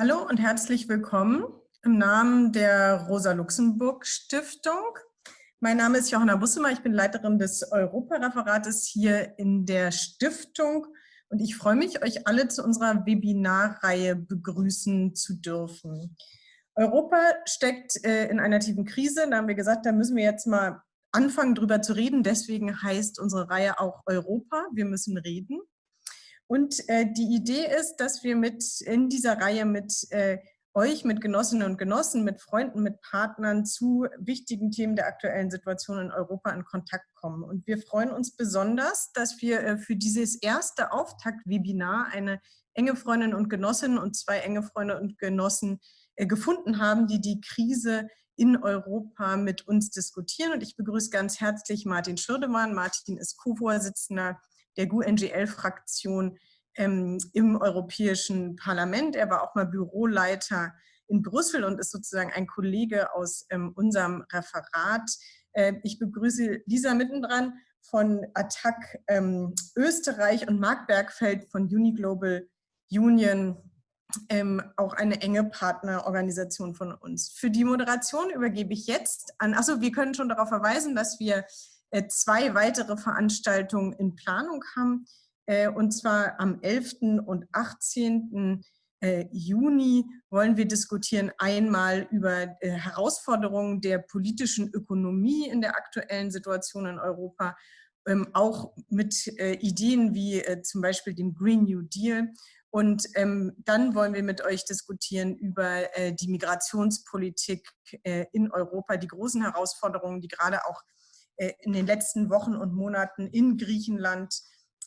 Hallo und herzlich willkommen im Namen der Rosa-Luxemburg-Stiftung. Mein Name ist Johanna Bussemer, ich bin Leiterin des Europareferates hier in der Stiftung und ich freue mich, euch alle zu unserer Webinarreihe begrüßen zu dürfen. Europa steckt äh, in einer tiefen Krise, da haben wir gesagt, da müssen wir jetzt mal anfangen drüber zu reden, deswegen heißt unsere Reihe auch Europa, wir müssen reden. Und äh, die Idee ist, dass wir mit in dieser Reihe mit äh, euch, mit Genossinnen und Genossen, mit Freunden, mit Partnern zu wichtigen Themen der aktuellen Situation in Europa in Kontakt kommen. Und wir freuen uns besonders, dass wir äh, für dieses erste Auftakt-Webinar eine enge Freundin und Genossin und zwei enge Freunde und Genossen äh, gefunden haben, die die Krise in Europa mit uns diskutieren. Und ich begrüße ganz herzlich Martin Schürdemann. Martin ist Co-Vorsitzender der GUNGL-Fraktion ähm, im Europäischen Parlament. Er war auch mal Büroleiter in Brüssel und ist sozusagen ein Kollege aus ähm, unserem Referat. Äh, ich begrüße Lisa mittendran von Attac ähm, Österreich und Marc Bergfeld von Uniglobal Union, ähm, auch eine enge Partnerorganisation von uns. Für die Moderation übergebe ich jetzt an, achso, wir können schon darauf verweisen, dass wir zwei weitere Veranstaltungen in Planung haben, äh, und zwar am 11. und 18. Äh, Juni wollen wir diskutieren einmal über Herausforderungen der politischen Ökonomie in der aktuellen Situation in Europa, ähm, auch mit Ideen wie zum Beispiel dem Green New Deal. Und ähm, dann wollen wir mit euch diskutieren über die Migrationspolitik in Europa, die großen Herausforderungen, die gerade auch äh, in den letzten Wochen und Monaten in Griechenland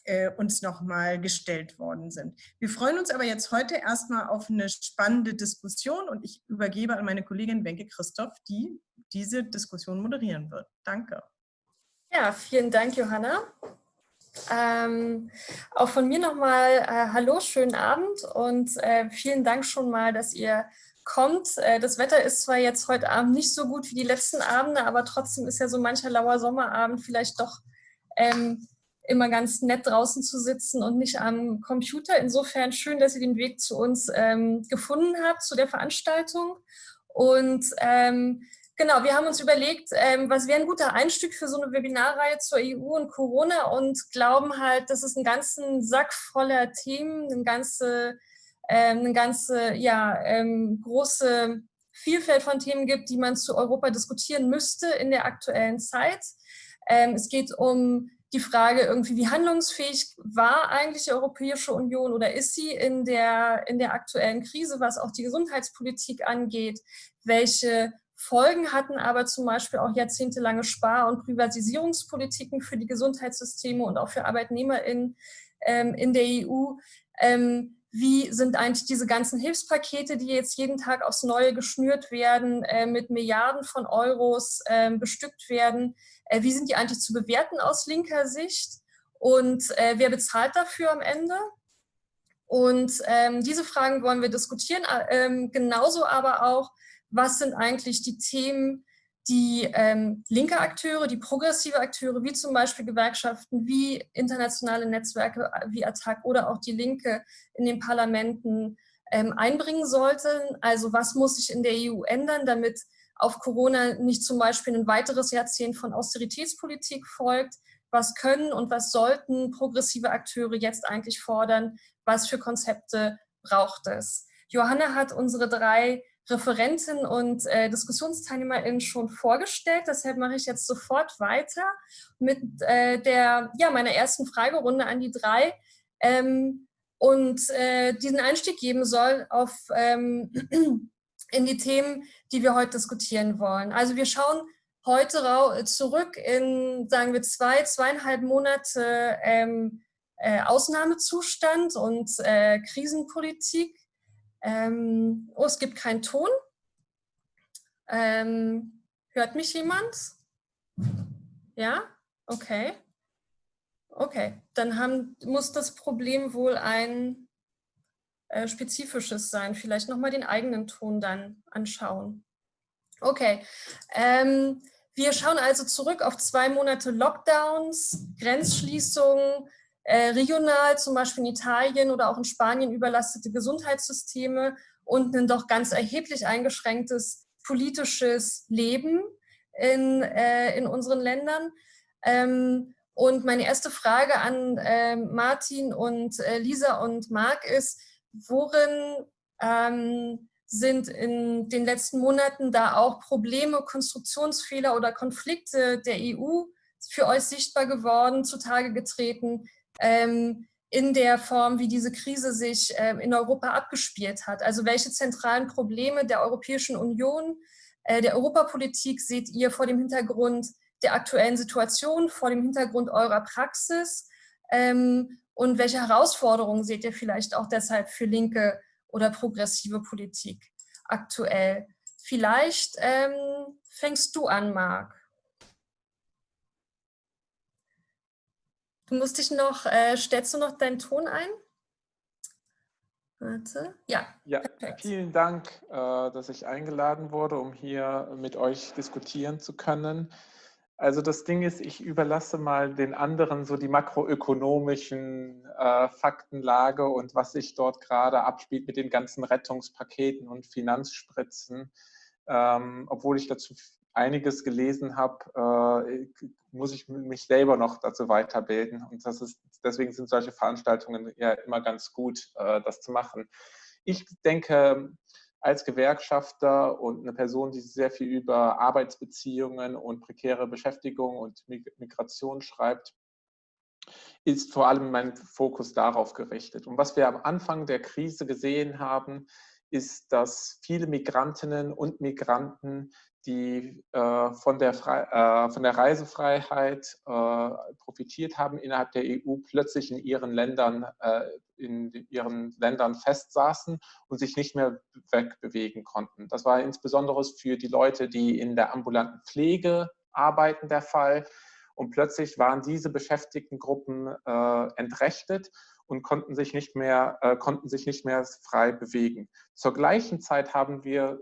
äh, uns nochmal gestellt worden sind. Wir freuen uns aber jetzt heute erstmal auf eine spannende Diskussion und ich übergebe an meine Kollegin Wenke Christoph, die diese Diskussion moderieren wird. Danke. Ja, vielen Dank, Johanna. Ähm, auch von mir nochmal äh, Hallo, schönen Abend und äh, vielen Dank schon mal, dass ihr kommt. Äh, das Wetter ist zwar jetzt heute Abend nicht so gut wie die letzten Abende, aber trotzdem ist ja so mancher lauer Sommerabend vielleicht doch ähm, immer ganz nett draußen zu sitzen und nicht am Computer. Insofern schön, dass ihr den Weg zu uns ähm, gefunden habt, zu der Veranstaltung. Und ähm, genau, wir haben uns überlegt, ähm, was wäre ein guter Einstieg für so eine Webinarreihe zur EU und Corona und glauben halt, dass es einen ganzen Sack voller Themen, eine ganze eine ganze ja, ähm, große Vielfalt von Themen gibt, die man zu Europa diskutieren müsste in der aktuellen Zeit. Ähm, es geht um die Frage irgendwie, wie handlungsfähig war eigentlich die Europäische Union oder ist sie in der, in der aktuellen Krise, was auch die Gesundheitspolitik angeht? Welche Folgen hatten aber zum Beispiel auch jahrzehntelange Spar- und Privatisierungspolitiken für die Gesundheitssysteme und auch für ArbeitnehmerInnen ähm, in der EU? Ähm, wie sind eigentlich diese ganzen Hilfspakete, die jetzt jeden Tag aufs Neue geschnürt werden, äh, mit Milliarden von Euros äh, bestückt werden, äh, wie sind die eigentlich zu bewerten aus linker Sicht und äh, wer bezahlt dafür am Ende? Und ähm, diese Fragen wollen wir diskutieren, äh, ähm, genauso aber auch, was sind eigentlich die Themen, die ähm, linke Akteure, die progressive Akteure, wie zum Beispiel Gewerkschaften, wie internationale Netzwerke wie ATTAC oder auch die Linke in den Parlamenten ähm, einbringen sollten. Also was muss sich in der EU ändern, damit auf Corona nicht zum Beispiel ein weiteres Jahrzehnt von Austeritätspolitik folgt. Was können und was sollten progressive Akteure jetzt eigentlich fordern? Was für Konzepte braucht es? Johanna hat unsere drei Referenten und äh, DiskussionsteilnehmerInnen schon vorgestellt. Deshalb mache ich jetzt sofort weiter mit äh, der, ja, meiner ersten Fragerunde an die drei ähm, und äh, diesen Einstieg geben soll auf, ähm, in die Themen, die wir heute diskutieren wollen. Also wir schauen heute zurück in, sagen wir, zwei, zweieinhalb Monate ähm, äh, Ausnahmezustand und äh, Krisenpolitik ähm, oh, es gibt keinen Ton. Ähm, hört mich jemand? Ja? Okay. Okay, dann haben, muss das Problem wohl ein äh, spezifisches sein. Vielleicht nochmal den eigenen Ton dann anschauen. Okay, ähm, wir schauen also zurück auf zwei Monate Lockdowns, Grenzschließungen, regional, zum Beispiel in Italien oder auch in Spanien, überlastete Gesundheitssysteme und ein doch ganz erheblich eingeschränktes politisches Leben in, äh, in unseren Ländern. Ähm, und meine erste Frage an äh, Martin und äh, Lisa und Marc ist, worin ähm, sind in den letzten Monaten da auch Probleme, Konstruktionsfehler oder Konflikte der EU für euch sichtbar geworden, zutage getreten, ähm, in der Form, wie diese Krise sich ähm, in Europa abgespielt hat? Also welche zentralen Probleme der Europäischen Union, äh, der Europapolitik seht ihr vor dem Hintergrund der aktuellen Situation, vor dem Hintergrund eurer Praxis? Ähm, und welche Herausforderungen seht ihr vielleicht auch deshalb für linke oder progressive Politik aktuell? Vielleicht ähm, fängst du an, Marc. Du musst dich noch, äh, stellst du noch deinen Ton ein? Warte. Ja, ja vielen Dank, äh, dass ich eingeladen wurde, um hier mit euch diskutieren zu können. Also das Ding ist, ich überlasse mal den anderen so die makroökonomischen äh, Faktenlage und was sich dort gerade abspielt mit den ganzen Rettungspaketen und Finanzspritzen. Ähm, obwohl ich dazu einiges gelesen habe, äh, muss ich mich selber noch dazu weiterbilden. Und das ist, deswegen sind solche Veranstaltungen ja immer ganz gut, äh, das zu machen. Ich denke, als Gewerkschafter und eine Person, die sehr viel über Arbeitsbeziehungen und prekäre Beschäftigung und Migration schreibt, ist vor allem mein Fokus darauf gerichtet. Und was wir am Anfang der Krise gesehen haben, ist, dass viele Migrantinnen und Migranten die äh, von, der äh, von der Reisefreiheit äh, profitiert haben innerhalb der EU, plötzlich in ihren Ländern äh, in ihren Ländern festsaßen und sich nicht mehr wegbewegen konnten. Das war insbesondere für die Leute, die in der ambulanten Pflege arbeiten, der Fall. Und plötzlich waren diese beschäftigten Gruppen äh, entrechtet und konnten sich nicht mehr, äh, konnten sich nicht mehr frei bewegen. Zur gleichen Zeit haben wir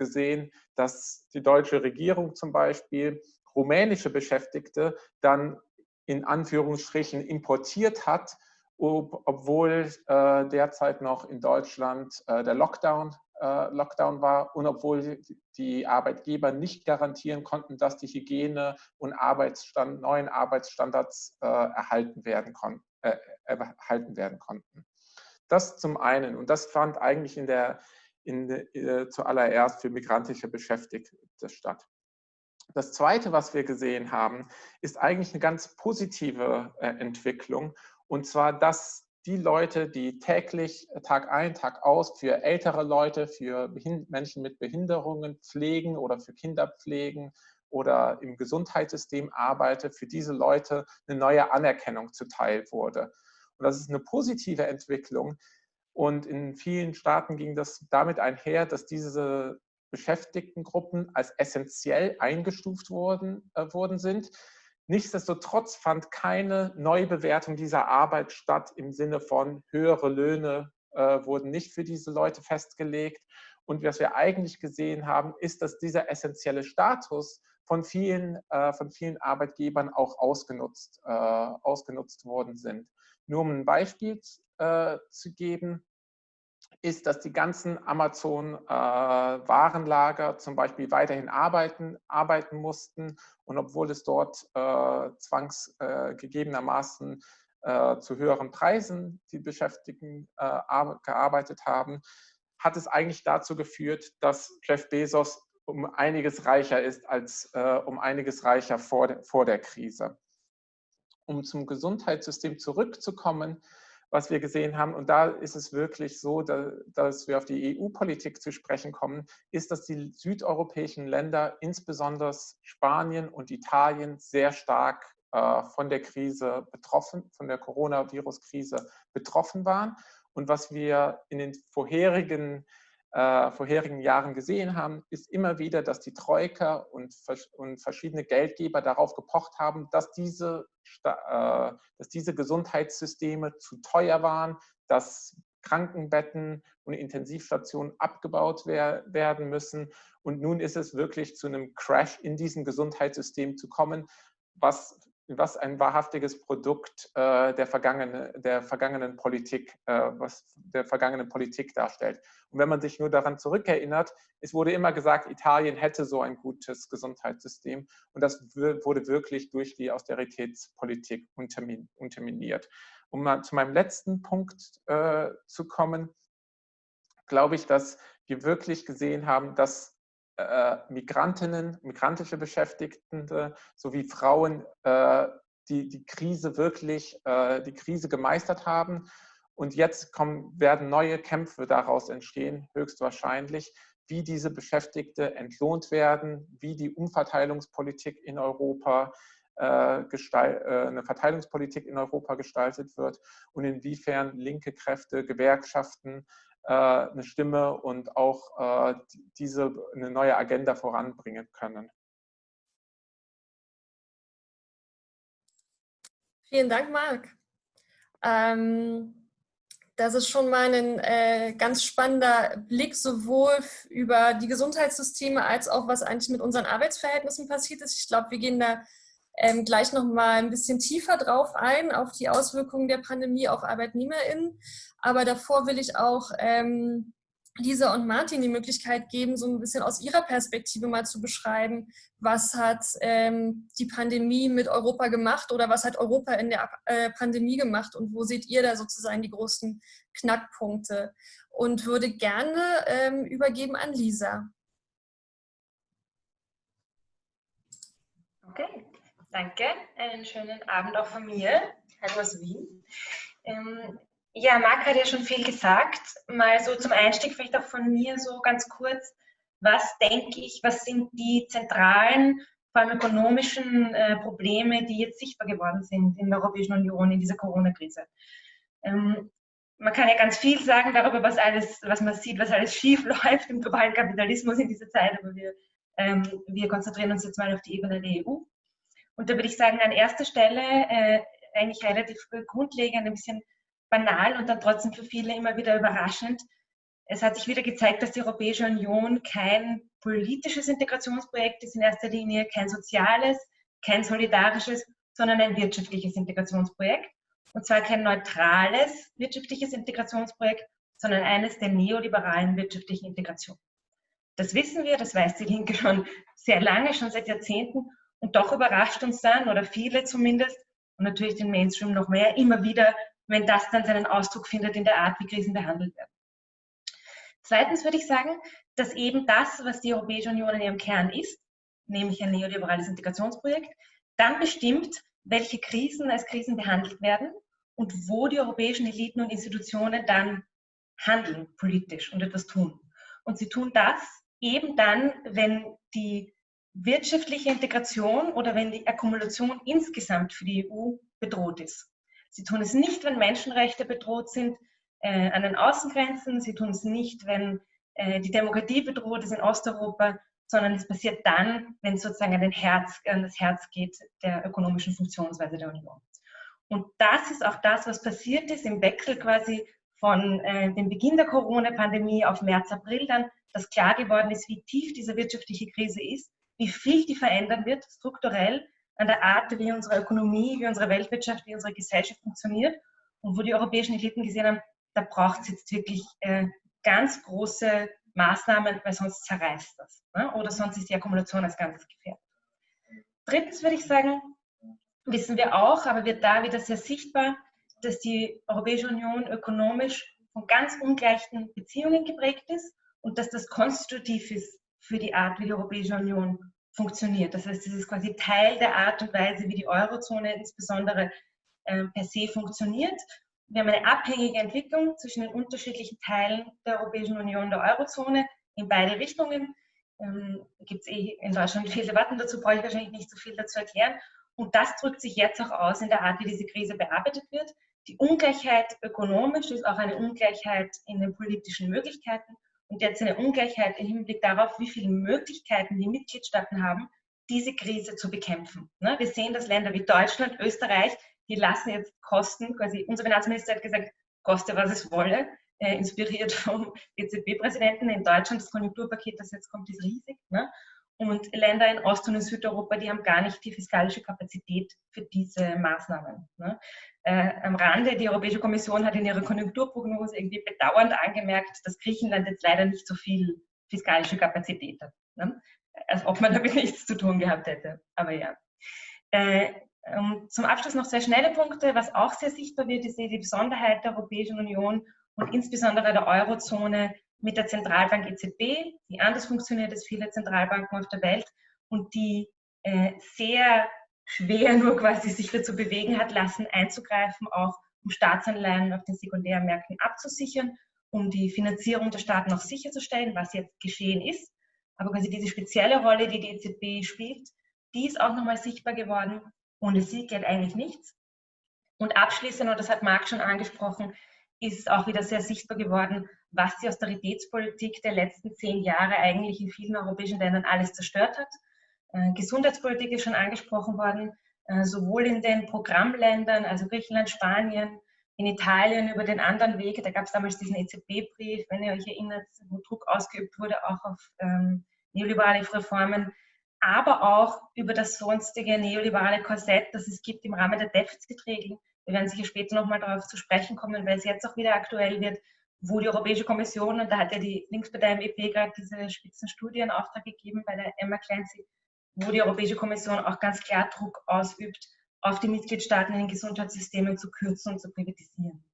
gesehen, dass die deutsche Regierung zum Beispiel rumänische Beschäftigte dann in Anführungsstrichen importiert hat, ob, obwohl äh, derzeit noch in Deutschland äh, der Lockdown, äh, Lockdown war und obwohl die Arbeitgeber nicht garantieren konnten, dass die Hygiene- und Arbeitsstand, neuen Arbeitsstandards äh, erhalten, werden äh, erhalten werden konnten. Das zum einen. Und das fand eigentlich in der in, äh, zuallererst für migrantische Beschäftigte statt. Das Zweite, was wir gesehen haben, ist eigentlich eine ganz positive äh, Entwicklung. Und zwar, dass die Leute, die täglich, äh, Tag ein, Tag aus für ältere Leute, für Menschen mit Behinderungen pflegen oder für Kinder pflegen oder im Gesundheitssystem arbeiten, für diese Leute eine neue Anerkennung zuteil wurde. Und das ist eine positive Entwicklung, und in vielen Staaten ging das damit einher, dass diese Beschäftigtengruppen als essentiell eingestuft worden, äh, worden sind. Nichtsdestotrotz fand keine Neubewertung dieser Arbeit statt im Sinne von höhere Löhne äh, wurden nicht für diese Leute festgelegt. Und was wir eigentlich gesehen haben, ist, dass dieser essentielle Status von vielen, äh, von vielen Arbeitgebern auch ausgenutzt, äh, ausgenutzt worden sind. Nur um ein Beispiel äh, zu geben, ist, dass die ganzen Amazon-Warenlager äh, zum Beispiel weiterhin arbeiten, arbeiten mussten. Und obwohl es dort äh, zwangsgegebenermaßen äh, zu höheren Preisen die Beschäftigten äh, gearbeitet haben, hat es eigentlich dazu geführt, dass Jeff Bezos um einiges reicher ist als äh, um einiges reicher vor, de, vor der Krise. Um zum Gesundheitssystem zurückzukommen, was wir gesehen haben, und da ist es wirklich so, dass wir auf die EU-Politik zu sprechen kommen, ist, dass die südeuropäischen Länder, insbesondere Spanien und Italien, sehr stark äh, von der Krise betroffen, von der Coronavirus-Krise betroffen waren. Und was wir in den vorherigen äh, vorherigen Jahren gesehen haben, ist immer wieder, dass die Troika und, und verschiedene Geldgeber darauf gepocht haben, dass diese, äh, dass diese Gesundheitssysteme zu teuer waren, dass Krankenbetten und Intensivstationen abgebaut wer werden müssen. Und nun ist es wirklich zu einem Crash in diesem Gesundheitssystem zu kommen, was was ein wahrhaftiges Produkt äh, der, vergangene, der vergangenen Politik, äh, was der vergangenen Politik darstellt. Und wenn man sich nur daran zurückerinnert, es wurde immer gesagt, Italien hätte so ein gutes Gesundheitssystem und das wurde wirklich durch die Austeritätspolitik unterminiert. Um mal zu meinem letzten Punkt äh, zu kommen, glaube ich, dass wir wirklich gesehen haben, dass Migrantinnen, migrantische Beschäftigte sowie Frauen äh, die, die Krise wirklich, äh, die Krise gemeistert haben. Und jetzt kommen, werden neue Kämpfe daraus entstehen, höchstwahrscheinlich, wie diese Beschäftigte entlohnt werden, wie die Umverteilungspolitik in Europa äh, äh, eine Verteilungspolitik in Europa gestaltet wird und inwiefern linke Kräfte, Gewerkschaften äh, eine Stimme und auch äh, diese eine neue Agenda voranbringen können. Vielen Dank, Marc. Ähm, das ist schon mal ein äh, ganz spannender Blick sowohl über die Gesundheitssysteme als auch, was eigentlich mit unseren Arbeitsverhältnissen passiert ist. Ich glaube, wir gehen da ähm, gleich noch mal ein bisschen tiefer drauf ein, auf die Auswirkungen der Pandemie auf ArbeitnehmerInnen. Aber davor will ich auch ähm, Lisa und Martin die Möglichkeit geben, so ein bisschen aus ihrer Perspektive mal zu beschreiben, was hat ähm, die Pandemie mit Europa gemacht oder was hat Europa in der äh, Pandemie gemacht und wo seht ihr da sozusagen die großen Knackpunkte? Und würde gerne ähm, übergeben an Lisa. Okay, danke. Einen schönen Abend auch von mir. Hallo aus Wien. Ähm, ja, Marc hat ja schon viel gesagt. Mal so zum Einstieg vielleicht auch von mir so ganz kurz. Was denke ich, was sind die zentralen, vor allem ökonomischen äh, Probleme, die jetzt sichtbar geworden sind in der Europäischen Union in dieser Corona-Krise? Ähm, man kann ja ganz viel sagen darüber, was alles, was man sieht, was alles schief läuft im globalen Kapitalismus in dieser Zeit, aber wir, ähm, wir konzentrieren uns jetzt mal auf die Ebene der EU. Und da würde ich sagen, an erster Stelle äh, eigentlich relativ grundlegend ein bisschen banal und dann trotzdem für viele immer wieder überraschend. Es hat sich wieder gezeigt, dass die Europäische Union kein politisches Integrationsprojekt ist in erster Linie, kein soziales, kein solidarisches, sondern ein wirtschaftliches Integrationsprojekt. Und zwar kein neutrales wirtschaftliches Integrationsprojekt, sondern eines der neoliberalen wirtschaftlichen Integration. Das wissen wir, das weiß die Linke schon sehr lange, schon seit Jahrzehnten. Und doch überrascht uns dann, oder viele zumindest, und natürlich den Mainstream noch mehr, immer wieder wenn das dann seinen Ausdruck findet in der Art, wie Krisen behandelt werden. Zweitens würde ich sagen, dass eben das, was die Europäische Union in ihrem Kern ist, nämlich ein neoliberales Integrationsprojekt, dann bestimmt, welche Krisen als Krisen behandelt werden und wo die europäischen Eliten und Institutionen dann handeln politisch und etwas tun. Und sie tun das eben dann, wenn die wirtschaftliche Integration oder wenn die Akkumulation insgesamt für die EU bedroht ist. Sie tun es nicht, wenn Menschenrechte bedroht sind äh, an den Außengrenzen. Sie tun es nicht, wenn äh, die Demokratie bedroht ist in Osteuropa, sondern es passiert dann, wenn es sozusagen an, Herz, an das Herz geht der ökonomischen Funktionsweise der Union. Und das ist auch das, was passiert ist im Wechsel quasi von äh, dem Beginn der Corona-Pandemie auf März, April dann, dass klar geworden ist, wie tief diese wirtschaftliche Krise ist, wie viel die verändern wird, strukturell, an der Art, wie unsere Ökonomie, wie unsere Weltwirtschaft, wie unsere Gesellschaft funktioniert und wo die europäischen Eliten gesehen haben, da braucht es jetzt wirklich äh, ganz große Maßnahmen, weil sonst zerreißt das. Ne? Oder sonst ist die Akkumulation als Ganzes gefährdet. Drittens würde ich sagen, wissen wir auch, aber wird da wieder sehr sichtbar, dass die Europäische Union ökonomisch von ganz ungleichen Beziehungen geprägt ist und dass das konstitutiv ist für die Art, wie die Europäische Union funktioniert. Das heißt, es ist quasi Teil der Art und Weise, wie die Eurozone insbesondere äh, per se funktioniert. Wir haben eine abhängige Entwicklung zwischen den unterschiedlichen Teilen der Europäischen Union, der Eurozone, in beide Richtungen. Ähm, Gibt es eh in Deutschland viele Debatten dazu, brauche ich wahrscheinlich nicht so viel dazu erklären. Und das drückt sich jetzt auch aus in der Art, wie diese Krise bearbeitet wird. Die Ungleichheit ökonomisch ist auch eine Ungleichheit in den politischen Möglichkeiten und jetzt eine Ungleichheit im Hinblick darauf, wie viele Möglichkeiten die Mitgliedstaaten haben, diese Krise zu bekämpfen. Ne, wir sehen, dass Länder wie Deutschland, Österreich, die lassen jetzt Kosten, quasi unser Finanzminister hat gesagt, koste was es wolle, äh, inspiriert vom EZB-Präsidenten in Deutschland. Das Konjunkturpaket, das jetzt kommt, ist riesig. Ne? Und Länder in Ost- und in Südeuropa, die haben gar nicht die fiskalische Kapazität für diese Maßnahmen. Ne? Äh, am Rande, die Europäische Kommission hat in ihrer Konjunkturprognose irgendwie bedauernd angemerkt, dass Griechenland jetzt leider nicht so viel fiskalische Kapazität hat. Ne? Als ob man damit nichts zu tun gehabt hätte. Aber ja. Äh, zum Abschluss noch zwei schnelle Punkte. Was auch sehr sichtbar wird, ist die Besonderheit der Europäischen Union und insbesondere der Eurozone mit der Zentralbank EZB, die anders funktioniert als viele Zentralbanken auf der Welt und die äh, sehr schwer nur quasi sich dazu bewegen hat lassen, einzugreifen, auch um Staatsanleihen auf den Sekundärmärkten abzusichern, um die Finanzierung der Staaten auch sicherzustellen, was jetzt geschehen ist. Aber quasi diese spezielle Rolle, die die EZB spielt, die ist auch nochmal sichtbar geworden. Ohne sie geht eigentlich nichts. Und abschließend, und das hat Marc schon angesprochen, ist auch wieder sehr sichtbar geworden, was die Austeritätspolitik der letzten zehn Jahre eigentlich in vielen europäischen Ländern alles zerstört hat. Äh, Gesundheitspolitik ist schon angesprochen worden, äh, sowohl in den Programmländern, also Griechenland, Spanien, in Italien über den anderen Weg. Da gab es damals diesen EZB-Brief, wenn ihr euch erinnert, wo Druck ausgeübt wurde, auch auf ähm, neoliberale Reformen, aber auch über das sonstige neoliberale Korsett, das es gibt im Rahmen der Defizitregeln. Wir werden sicher später nochmal darauf zu sprechen kommen, weil es jetzt auch wieder aktuell wird, wo die Europäische Kommission, und da hat ja die Linkspartei MEP gerade diese Spitzenstudie in Auftrag gegeben bei der Emma Clancy, wo die Europäische Kommission auch ganz klar Druck ausübt, auf die Mitgliedstaaten in den Gesundheitssystemen zu kürzen und zu privatisieren.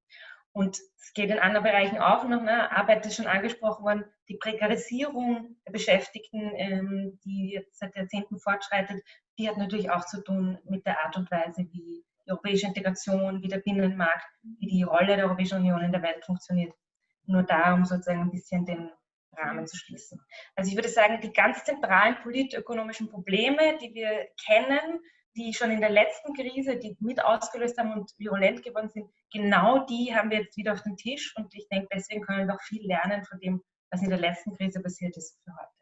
Und es geht in anderen Bereichen auch noch. Ne? Arbeit ist schon angesprochen worden. Die Prekarisierung der Beschäftigten, ähm, die jetzt seit Jahrzehnten fortschreitet, die hat natürlich auch zu tun mit der Art und Weise, wie die europäische Integration, wie der Binnenmarkt, wie die Rolle der Europäischen Union in der Welt funktioniert. Nur da, um sozusagen ein bisschen den Rahmen zu schließen. Also ich würde sagen, die ganz zentralen politökonomischen Probleme, die wir kennen, die schon in der letzten Krise, die mit ausgelöst haben und virulent geworden sind, genau die haben wir jetzt wieder auf dem Tisch. Und ich denke, deswegen können wir auch viel lernen von dem, was in der letzten Krise passiert ist für heute.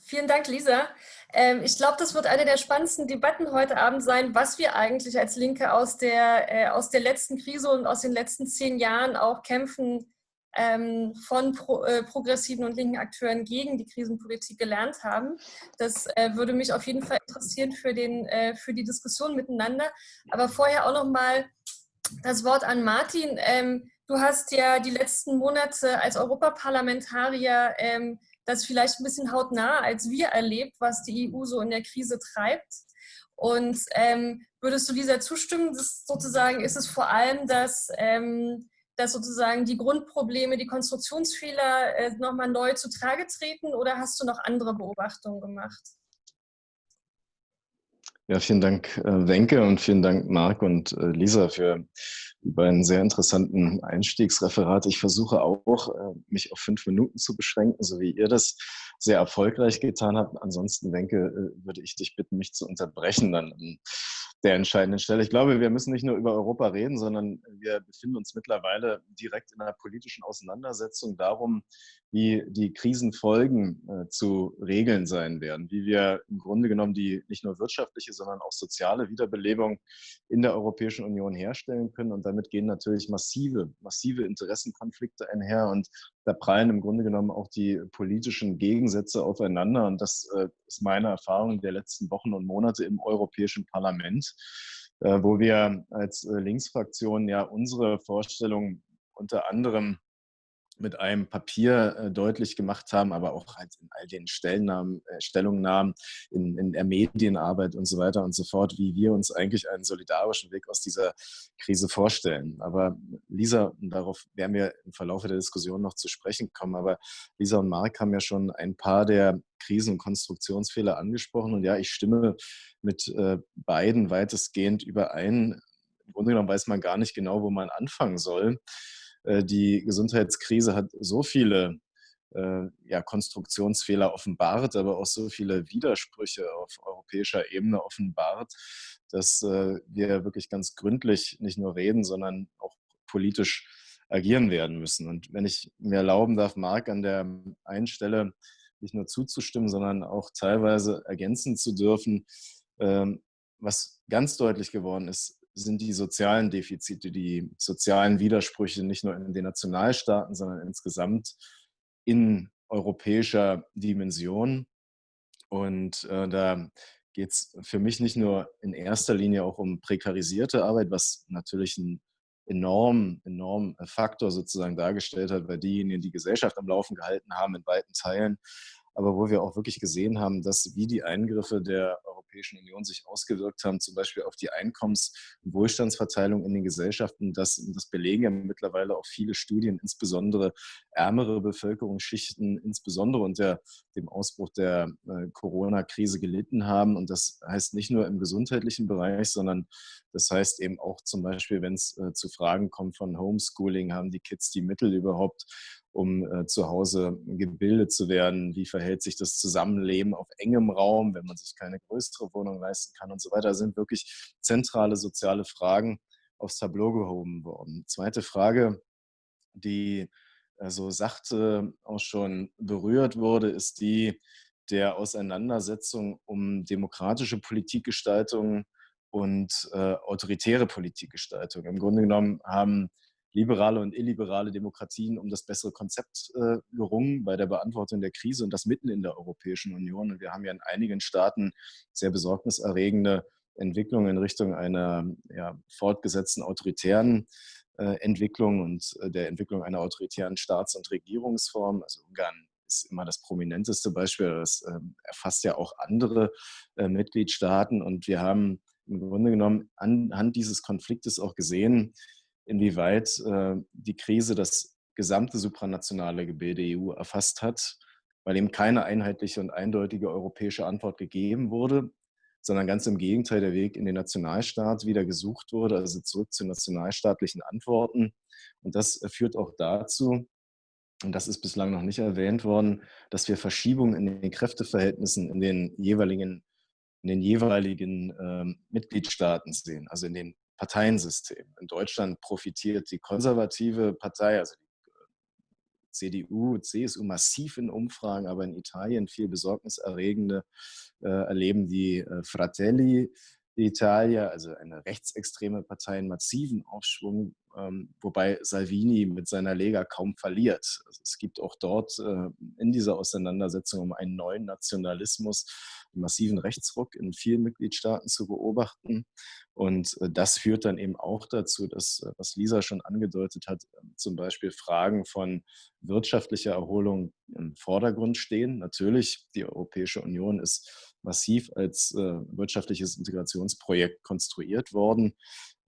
Vielen Dank, Lisa. Ähm, ich glaube, das wird eine der spannendsten Debatten heute Abend sein, was wir eigentlich als Linke aus der, äh, aus der letzten Krise und aus den letzten zehn Jahren auch kämpfen ähm, von äh, progressiven und linken Akteuren gegen die Krisenpolitik gelernt haben. Das äh, würde mich auf jeden Fall interessieren für, den, für die Diskussion miteinander. Aber vorher auch noch mal das Wort an Martin. Ähm, du hast ja die letzten Monate als Europaparlamentarier das vielleicht ein bisschen hautnah als wir erlebt, was die EU so in der Krise treibt. Und ähm, würdest du dieser zustimmen? Das sozusagen ist es vor allem, dass, ähm, dass sozusagen die Grundprobleme, die Konstruktionsfehler äh, nochmal neu zu Trage treten oder hast du noch andere Beobachtungen gemacht? Ja, vielen Dank, äh, Wenke, und vielen Dank, Marc und äh, Lisa, für die beiden sehr interessanten Einstiegsreferate. Ich versuche auch, äh, mich auf fünf Minuten zu beschränken, so wie ihr das sehr erfolgreich getan habt. Ansonsten, Wenke, äh, würde ich dich bitten, mich zu unterbrechen dann an der entscheidenden Stelle. Ich glaube, wir müssen nicht nur über Europa reden, sondern wir befinden uns mittlerweile direkt in einer politischen Auseinandersetzung darum, wie die Krisenfolgen äh, zu regeln sein werden, wie wir im Grunde genommen die nicht nur wirtschaftliche, sondern auch soziale Wiederbelebung in der Europäischen Union herstellen können. Und damit gehen natürlich massive, massive Interessenkonflikte einher und da prallen im Grunde genommen auch die politischen Gegensätze aufeinander. Und das äh, ist meine Erfahrung der letzten Wochen und Monate im Europäischen Parlament, äh, wo wir als äh, Linksfraktion ja unsere Vorstellung unter anderem mit einem Papier äh, deutlich gemacht haben, aber auch halt in all den Stellnamen, äh, Stellungnahmen, in, in der Medienarbeit und so weiter und so fort, wie wir uns eigentlich einen solidarischen Weg aus dieser Krise vorstellen. Aber Lisa, darauf werden wir im Verlauf der Diskussion noch zu sprechen kommen, aber Lisa und Marc haben ja schon ein paar der Krisen- und Konstruktionsfehler angesprochen und ja, ich stimme mit äh, beiden weitestgehend überein. Im Grunde genommen weiß man gar nicht genau, wo man anfangen soll. Äh, die Gesundheitskrise hat so viele äh, ja, Konstruktionsfehler offenbart, aber auch so viele Widersprüche auf europäischer Ebene offenbart, dass äh, wir wirklich ganz gründlich nicht nur reden, sondern auch politisch agieren werden müssen. Und wenn ich mir erlauben darf, Marc, an der einen Stelle nicht nur zuzustimmen, sondern auch teilweise ergänzen zu dürfen, ähm, was ganz deutlich geworden ist, sind die sozialen Defizite, die sozialen Widersprüche nicht nur in den Nationalstaaten, sondern insgesamt in europäischer Dimension. Und äh, da geht es für mich nicht nur in erster Linie auch um prekarisierte Arbeit, was natürlich ein enorm, enorm Faktor sozusagen dargestellt hat, weil diejenigen die Gesellschaft am Laufen gehalten haben in weiten Teilen, aber wo wir auch wirklich gesehen haben, dass wie die Eingriffe der Europäischen Union sich ausgewirkt haben, zum Beispiel auf die Einkommens- und Wohlstandsverteilung in den Gesellschaften, das, das belegen ja mittlerweile auch viele Studien, insbesondere ärmere Bevölkerungsschichten, insbesondere unter dem Ausbruch der äh, Corona-Krise gelitten haben. Und das heißt nicht nur im gesundheitlichen Bereich, sondern das heißt eben auch zum Beispiel, wenn es äh, zu Fragen kommt von Homeschooling, haben die Kids die Mittel überhaupt, um äh, zu Hause gebildet zu werden? Wie verhält sich das Zusammenleben auf engem Raum, wenn man sich keine größere Wohnung leisten kann und so weiter? Das sind wirklich zentrale soziale Fragen aufs Tableau gehoben worden. Zweite Frage, die äh, so sachte auch schon berührt wurde, ist die der Auseinandersetzung um demokratische Politikgestaltung und äh, autoritäre Politikgestaltung. Im Grunde genommen haben liberale und illiberale Demokratien um das bessere Konzept äh, gerungen bei der Beantwortung der Krise und das mitten in der Europäischen Union. Und wir haben ja in einigen Staaten sehr besorgniserregende Entwicklungen in Richtung einer ja, fortgesetzten autoritären äh, Entwicklung und äh, der Entwicklung einer autoritären Staats- und Regierungsform. Also Ungarn ist immer das prominenteste Beispiel. Das ähm, erfasst ja auch andere äh, Mitgliedstaaten. Und wir haben im Grunde genommen anhand dieses Konfliktes auch gesehen, inwieweit äh, die Krise das gesamte supranationale Gebilde EU erfasst hat, weil eben keine einheitliche und eindeutige europäische Antwort gegeben wurde, sondern ganz im Gegenteil der Weg in den Nationalstaat wieder gesucht wurde, also zurück zu nationalstaatlichen Antworten. Und das führt auch dazu, und das ist bislang noch nicht erwähnt worden, dass wir Verschiebungen in den Kräfteverhältnissen in den jeweiligen, in den jeweiligen ähm, Mitgliedstaaten sehen, also in den Parteiensystem. In Deutschland profitiert die konservative Partei, also die äh, CDU, CSU massiv in Umfragen, aber in Italien viel besorgniserregende äh, erleben die äh, Fratelli d'Italia, also eine rechtsextreme Partei, einen massiven Aufschwung, ähm, wobei Salvini mit seiner Lega kaum verliert. Also es gibt auch dort äh, in dieser Auseinandersetzung um einen neuen Nationalismus massiven Rechtsruck in vielen Mitgliedstaaten zu beobachten. Und äh, das führt dann eben auch dazu, dass, äh, was Lisa schon angedeutet hat, ähm, zum Beispiel Fragen von wirtschaftlicher Erholung im Vordergrund stehen. Natürlich, die Europäische Union ist massiv als äh, wirtschaftliches Integrationsprojekt konstruiert worden.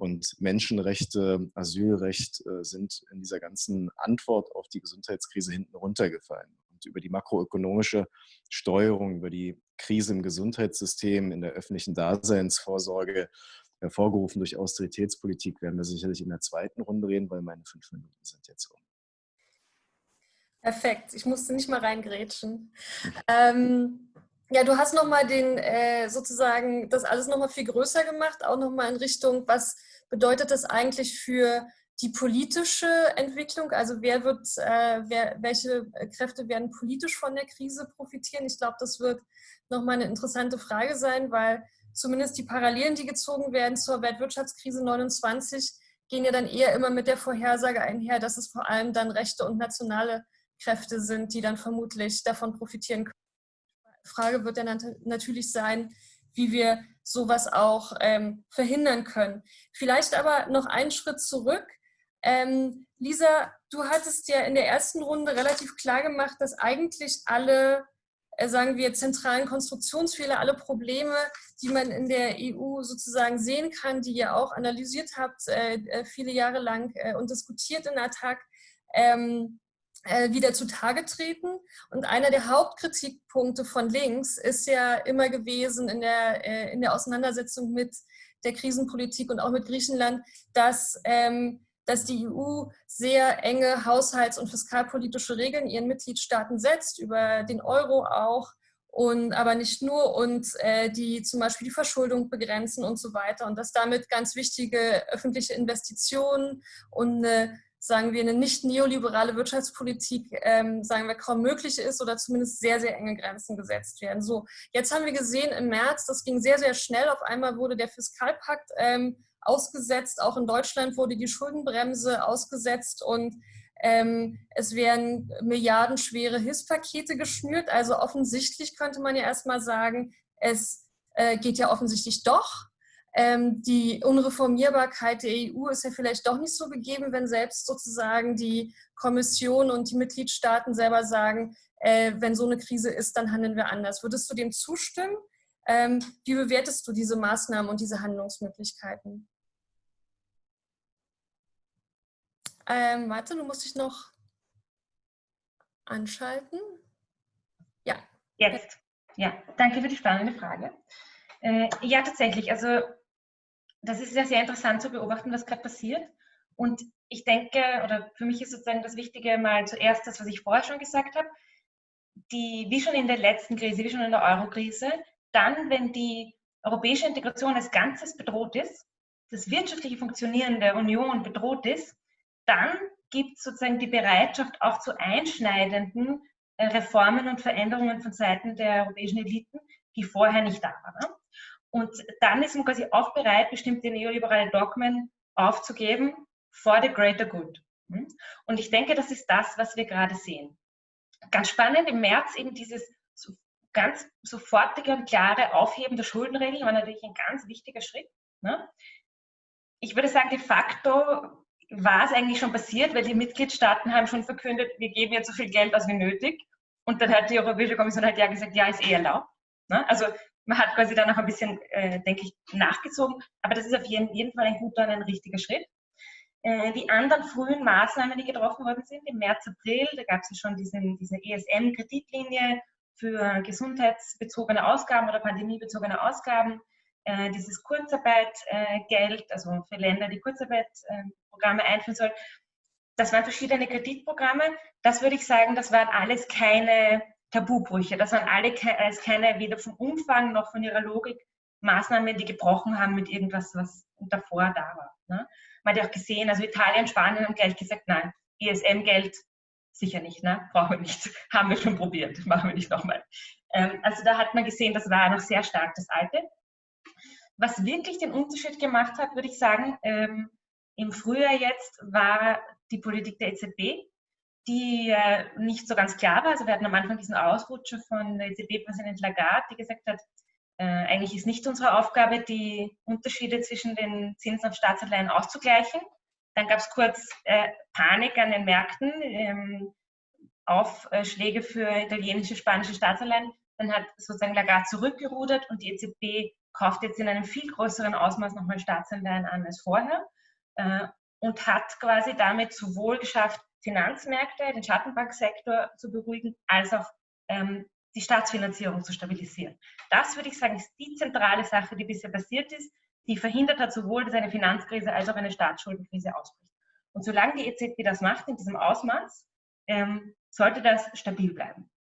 Und Menschenrechte, Asylrecht sind in dieser ganzen Antwort auf die Gesundheitskrise hinten runtergefallen und über die makroökonomische Steuerung, über die Krise im Gesundheitssystem, in der öffentlichen Daseinsvorsorge, hervorgerufen durch Austeritätspolitik, werden wir sicherlich in der zweiten Runde reden, weil meine fünf Minuten sind jetzt um. Perfekt, ich musste nicht mal reingrätschen. Ähm, ja, du hast nochmal den, äh, sozusagen, das alles nochmal viel größer gemacht, auch nochmal in Richtung, was bedeutet das eigentlich für die politische Entwicklung, also wer wird, äh, wer, welche Kräfte werden politisch von der Krise profitieren? Ich glaube, das wird nochmal eine interessante Frage sein, weil zumindest die Parallelen, die gezogen werden zur Weltwirtschaftskrise 29, gehen ja dann eher immer mit der Vorhersage einher, dass es vor allem dann rechte und nationale Kräfte sind, die dann vermutlich davon profitieren können. Frage wird dann natürlich sein, wie wir sowas auch ähm, verhindern können. Vielleicht aber noch einen Schritt zurück. Ähm, Lisa, du hattest ja in der ersten Runde relativ klar gemacht, dass eigentlich alle, äh, sagen wir, zentralen Konstruktionsfehler, alle Probleme, die man in der EU sozusagen sehen kann, die ihr auch analysiert habt, äh, äh viele Jahre lang äh, und diskutiert in Attac, ähm, äh, wieder zutage treten. Und einer der Hauptkritikpunkte von links ist ja immer gewesen in der, äh, in der Auseinandersetzung mit der Krisenpolitik und auch mit Griechenland, dass ähm, dass die EU sehr enge haushalts- und fiskalpolitische Regeln ihren Mitgliedstaaten setzt, über den Euro auch, und aber nicht nur und äh, die zum Beispiel die Verschuldung begrenzen und so weiter und dass damit ganz wichtige öffentliche Investitionen und eine, sagen wir eine nicht neoliberale Wirtschaftspolitik ähm, sagen wir kaum möglich ist oder zumindest sehr sehr enge Grenzen gesetzt werden. So jetzt haben wir gesehen im März, das ging sehr sehr schnell. Auf einmal wurde der Fiskalpakt ähm, ausgesetzt. Auch in Deutschland wurde die Schuldenbremse ausgesetzt und Ähm, es werden milliardenschwere Hilfspakete geschnürt. Also offensichtlich könnte man ja erstmal sagen, es äh, geht ja offensichtlich doch. Ähm, die Unreformierbarkeit der EU ist ja vielleicht doch nicht so gegeben, wenn selbst sozusagen die Kommission und die Mitgliedstaaten selber sagen, äh, wenn so eine Krise ist, dann handeln wir anders. Würdest du dem zustimmen? Ähm, wie bewertest du diese Maßnahmen und diese Handlungsmöglichkeiten? Ähm, warte, du musst dich noch anschalten. Ja. Jetzt. Ja, danke für die spannende Frage. Äh, ja, tatsächlich. Also das ist ja sehr interessant zu beobachten, was gerade passiert. Und ich denke, oder für mich ist sozusagen das Wichtige mal zuerst das, was ich vorher schon gesagt habe, die, wie schon in der letzten Krise, wie schon in der Euro-Krise, dann, wenn die europäische Integration als Ganzes bedroht ist, das wirtschaftliche Funktionieren der Union bedroht ist, dann gibt es sozusagen die Bereitschaft auch zu einschneidenden äh, Reformen und Veränderungen von Seiten der europäischen Eliten, die vorher nicht da waren. Und dann ist man quasi auch bereit, bestimmte neoliberale Dogmen aufzugeben for the greater good. Hm? Und ich denke, das ist das, was wir gerade sehen. Ganz spannend, im März eben dieses ganz sofortige und klare Aufheben der Schuldenregeln war natürlich ein ganz wichtiger Schritt. Ne? Ich würde sagen, de facto war es eigentlich schon passiert, weil die Mitgliedstaaten haben schon verkündet, wir geben jetzt so viel Geld aus wie nötig. Und dann hat die Europäische Kommission halt ja gesagt, ja, ist eh erlaubt. Ne? Also man hat quasi dann noch ein bisschen, äh, denke ich, nachgezogen. Aber das ist auf jeden, jeden Fall ein guter und ein richtiger Schritt. Äh, die anderen frühen Maßnahmen, die getroffen worden sind, im März, April, da gab es ja schon diesen, diese ESM-Kreditlinie für gesundheitsbezogene Ausgaben oder pandemiebezogene Ausgaben äh, dieses Kurzarbeitgeld, also für Länder, die Kurzarbeitprogramme einführen sollen. Das waren verschiedene Kreditprogramme. Das würde ich sagen, das waren alles keine Tabubrüche. Das waren alle alles keine, weder vom Umfang noch von ihrer Logik, Maßnahmen, die gebrochen haben mit irgendwas, was davor da war. Ne? Man hat ja auch gesehen, also Italien, Spanien haben gleich gesagt, nein, ESM-Geld sicher nicht, ne? brauchen wir nicht, haben wir schon probiert, machen wir nicht nochmal. Ähm, also da hat man gesehen, das war noch sehr stark das Alte. Was wirklich den Unterschied gemacht hat, würde ich sagen, ähm, im Frühjahr jetzt war die Politik der EZB, die äh, nicht so ganz klar war. Also wir hatten am Anfang diesen Ausrutscher von EZB-Präsident Lagarde, die gesagt hat, äh, eigentlich ist nicht unsere Aufgabe, die Unterschiede zwischen den Zinsen auf Staatsanleihen auszugleichen. Dann gab es kurz äh, Panik an den Märkten, ähm, Aufschläge für italienische, spanische Staatsanleihen. Dann hat sozusagen Lagarde zurückgerudert und die EZB kauft jetzt in einem viel größeren Ausmaß nochmal Staatsanleihen an als vorher äh, und hat quasi damit sowohl geschafft, Finanzmärkte, den Schattenbanksektor zu beruhigen, als auch ähm, die Staatsfinanzierung zu stabilisieren. Das würde ich sagen, ist die zentrale Sache, die bisher passiert ist, die verhindert hat sowohl, dass eine Finanzkrise als auch eine Staatsschuldenkrise ausbricht. Und solange die EZB das macht in diesem Ausmaß, ähm, sollte das stabil bleiben.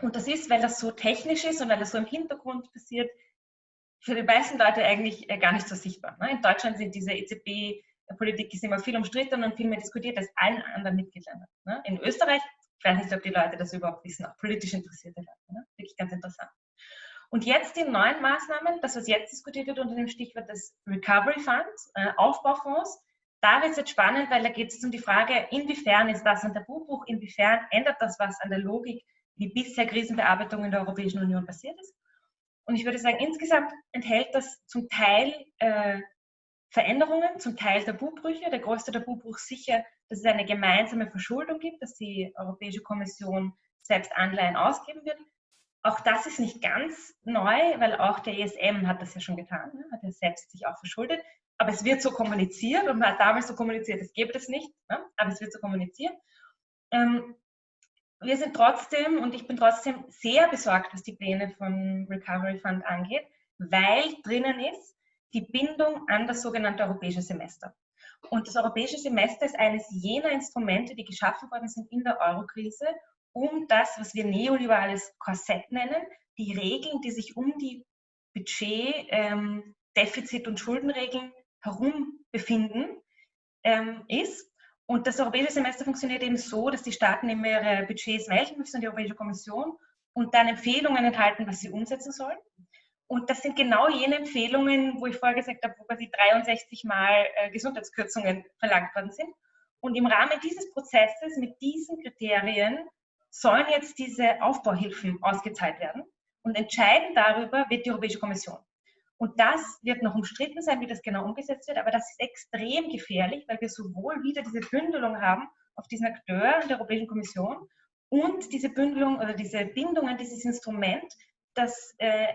Und das ist, weil das so technisch ist und weil das so im Hintergrund passiert, für die meisten Leute eigentlich äh, gar nicht so sichtbar. Ne? In Deutschland sind diese EZB-Politik immer viel umstritten und viel mehr diskutiert als allen anderen Mitgliedsländern. Ne? In Österreich, ich weiß nicht, ob die Leute das überhaupt wissen, auch politisch interessierte Leute. Ne? Wirklich ganz interessant. Und jetzt die neuen Maßnahmen, das, was jetzt diskutiert wird unter dem Stichwort des Recovery Funds, äh, Aufbaufonds, da wird es jetzt spannend, weil da geht es um die Frage, inwiefern ist das ein Tabubruch, inwiefern ändert das was an der Logik, wie bisher Krisenbearbeitung in der Europäischen Union passiert ist. Und ich würde sagen, insgesamt enthält das zum Teil äh, Veränderungen, zum Teil Tabubrüche. Der größte Tabubruch sicher, dass es eine gemeinsame Verschuldung gibt, dass die Europäische Kommission selbst Anleihen ausgeben wird. Auch das ist nicht ganz neu, weil auch der ESM hat das ja schon getan, ne? hat ja selbst sich auch verschuldet. Aber es wird so kommuniziert und man hat damals so kommuniziert, es gibt es nicht, ne? aber es wird so kommuniziert. Ähm, wir sind trotzdem und ich bin trotzdem sehr besorgt, was die Pläne von Recovery Fund angeht, weil drinnen ist die Bindung an das sogenannte europäische Semester. Und das europäische Semester ist eines jener Instrumente, die geschaffen worden sind in der Eurokrise, um das, was wir neoliberales Korsett nennen, die Regeln, die sich um die Budget, ähm, Defizit- und Schuldenregeln herum befinden, ähm, ist. Und das europäische Semester funktioniert eben so, dass die Staaten immer ihre Budgets melden müssen an die Europäische Kommission und dann Empfehlungen enthalten, was sie umsetzen sollen. Und das sind genau jene Empfehlungen, wo ich vorher gesagt habe, wo quasi 63 Mal äh, Gesundheitskürzungen verlangt worden sind. Und im Rahmen dieses Prozesses mit diesen Kriterien sollen jetzt diese Aufbauhilfen ausgezahlt werden. Und entscheiden darüber wird die Europäische Kommission. Und das wird noch umstritten sein, wie das genau umgesetzt wird, aber das ist extrem gefährlich, weil wir sowohl wieder diese Bündelung haben auf diesen Akteur der Europäischen Kommission und diese Bündelung oder diese Bindung an dieses Instrument, das äh,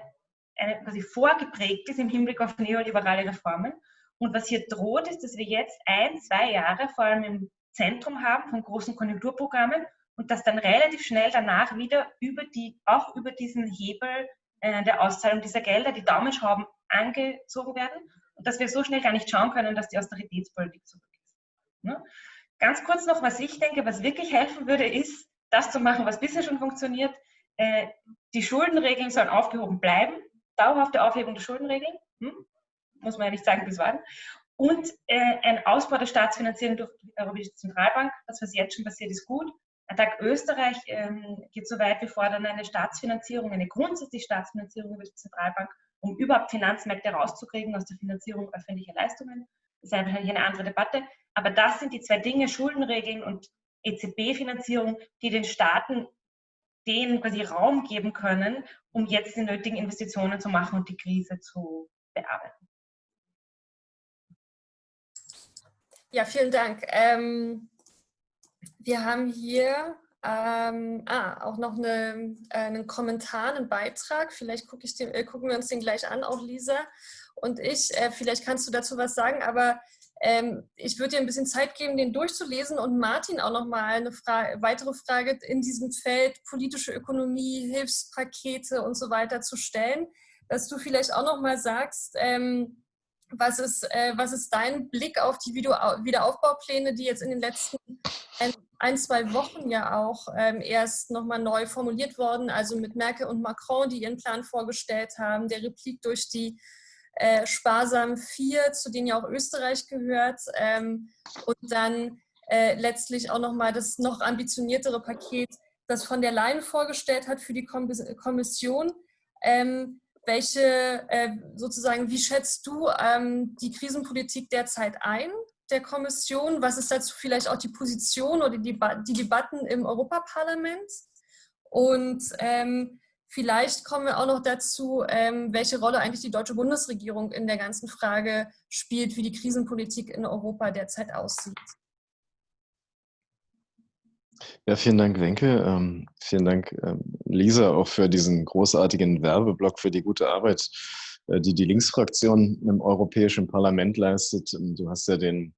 eine, quasi vorgeprägt ist im Hinblick auf neoliberale Reformen. Und was hier droht, ist, dass wir jetzt ein, zwei Jahre vor allem im Zentrum haben von großen Konjunkturprogrammen und dass dann relativ schnell danach wieder über die, auch über diesen Hebel äh, der Auszahlung dieser Gelder die Daumenschrauben angezogen werden und dass wir so schnell gar nicht schauen können, dass die Austeritätspolitik zurück ist. Ne? Ganz kurz noch, was ich denke, was wirklich helfen würde, ist, das zu machen, was bisher schon funktioniert. Äh, die Schuldenregeln sollen aufgehoben bleiben, dauerhafte Aufhebung der Schuldenregeln, hm? muss man ja nicht sagen, bis wann. Und äh, ein Ausbau der Staatsfinanzierung durch die Europäische Zentralbank, das, was jetzt schon passiert, ist gut. Attac Österreich ähm, geht so weit, wir fordern eine Staatsfinanzierung, eine grundsätzliche Staatsfinanzierung über die Zentralbank, um überhaupt Finanzmärkte rauszukriegen aus der Finanzierung öffentlicher Leistungen. Das ist wahrscheinlich eine andere Debatte. Aber das sind die zwei Dinge, Schuldenregeln und EZB-Finanzierung, die den Staaten denen quasi Raum geben können, um jetzt die nötigen Investitionen zu machen und die Krise zu bearbeiten. Ja, vielen Dank. Ähm, wir haben hier ähm, ah, auch noch eine, äh, einen Kommentar, einen Beitrag. Vielleicht guck den, äh, gucken wir uns den gleich an, auch Lisa und ich. Äh, vielleicht kannst du dazu was sagen, aber ähm, ich würde dir ein bisschen Zeit geben, den durchzulesen und Martin auch noch mal eine Frage, weitere Frage in diesem Feld politische Ökonomie, Hilfspakete und so weiter zu stellen, dass du vielleicht auch noch mal sagst, ähm, was ist, äh, was ist dein Blick auf die Wiederaufbaupläne, die jetzt in den letzten ein, zwei Wochen ja auch ähm, erst nochmal neu formuliert worden, also mit Merkel und Macron, die ihren Plan vorgestellt haben, der Replik durch die äh, Sparsam 4, zu denen ja auch Österreich gehört, ähm, und dann äh, letztlich auch nochmal das noch ambitioniertere Paket, das von der Leyen vorgestellt hat für die Kommission. Ähm, welche, äh, sozusagen, wie schätzt du ähm, die Krisenpolitik derzeit ein? der Kommission? Was ist dazu vielleicht auch die Position oder die, die Debatten im Europaparlament? Und ähm, vielleicht kommen wir auch noch dazu, ähm, welche Rolle eigentlich die deutsche Bundesregierung in der ganzen Frage spielt, wie die Krisenpolitik in Europa derzeit aussieht. Ja, vielen Dank, Wenke. Ähm, vielen Dank, ähm, Lisa, auch für diesen großartigen Werbeblock, für die gute Arbeit, äh, die die Linksfraktion im Europäischen Parlament leistet. Du hast ja den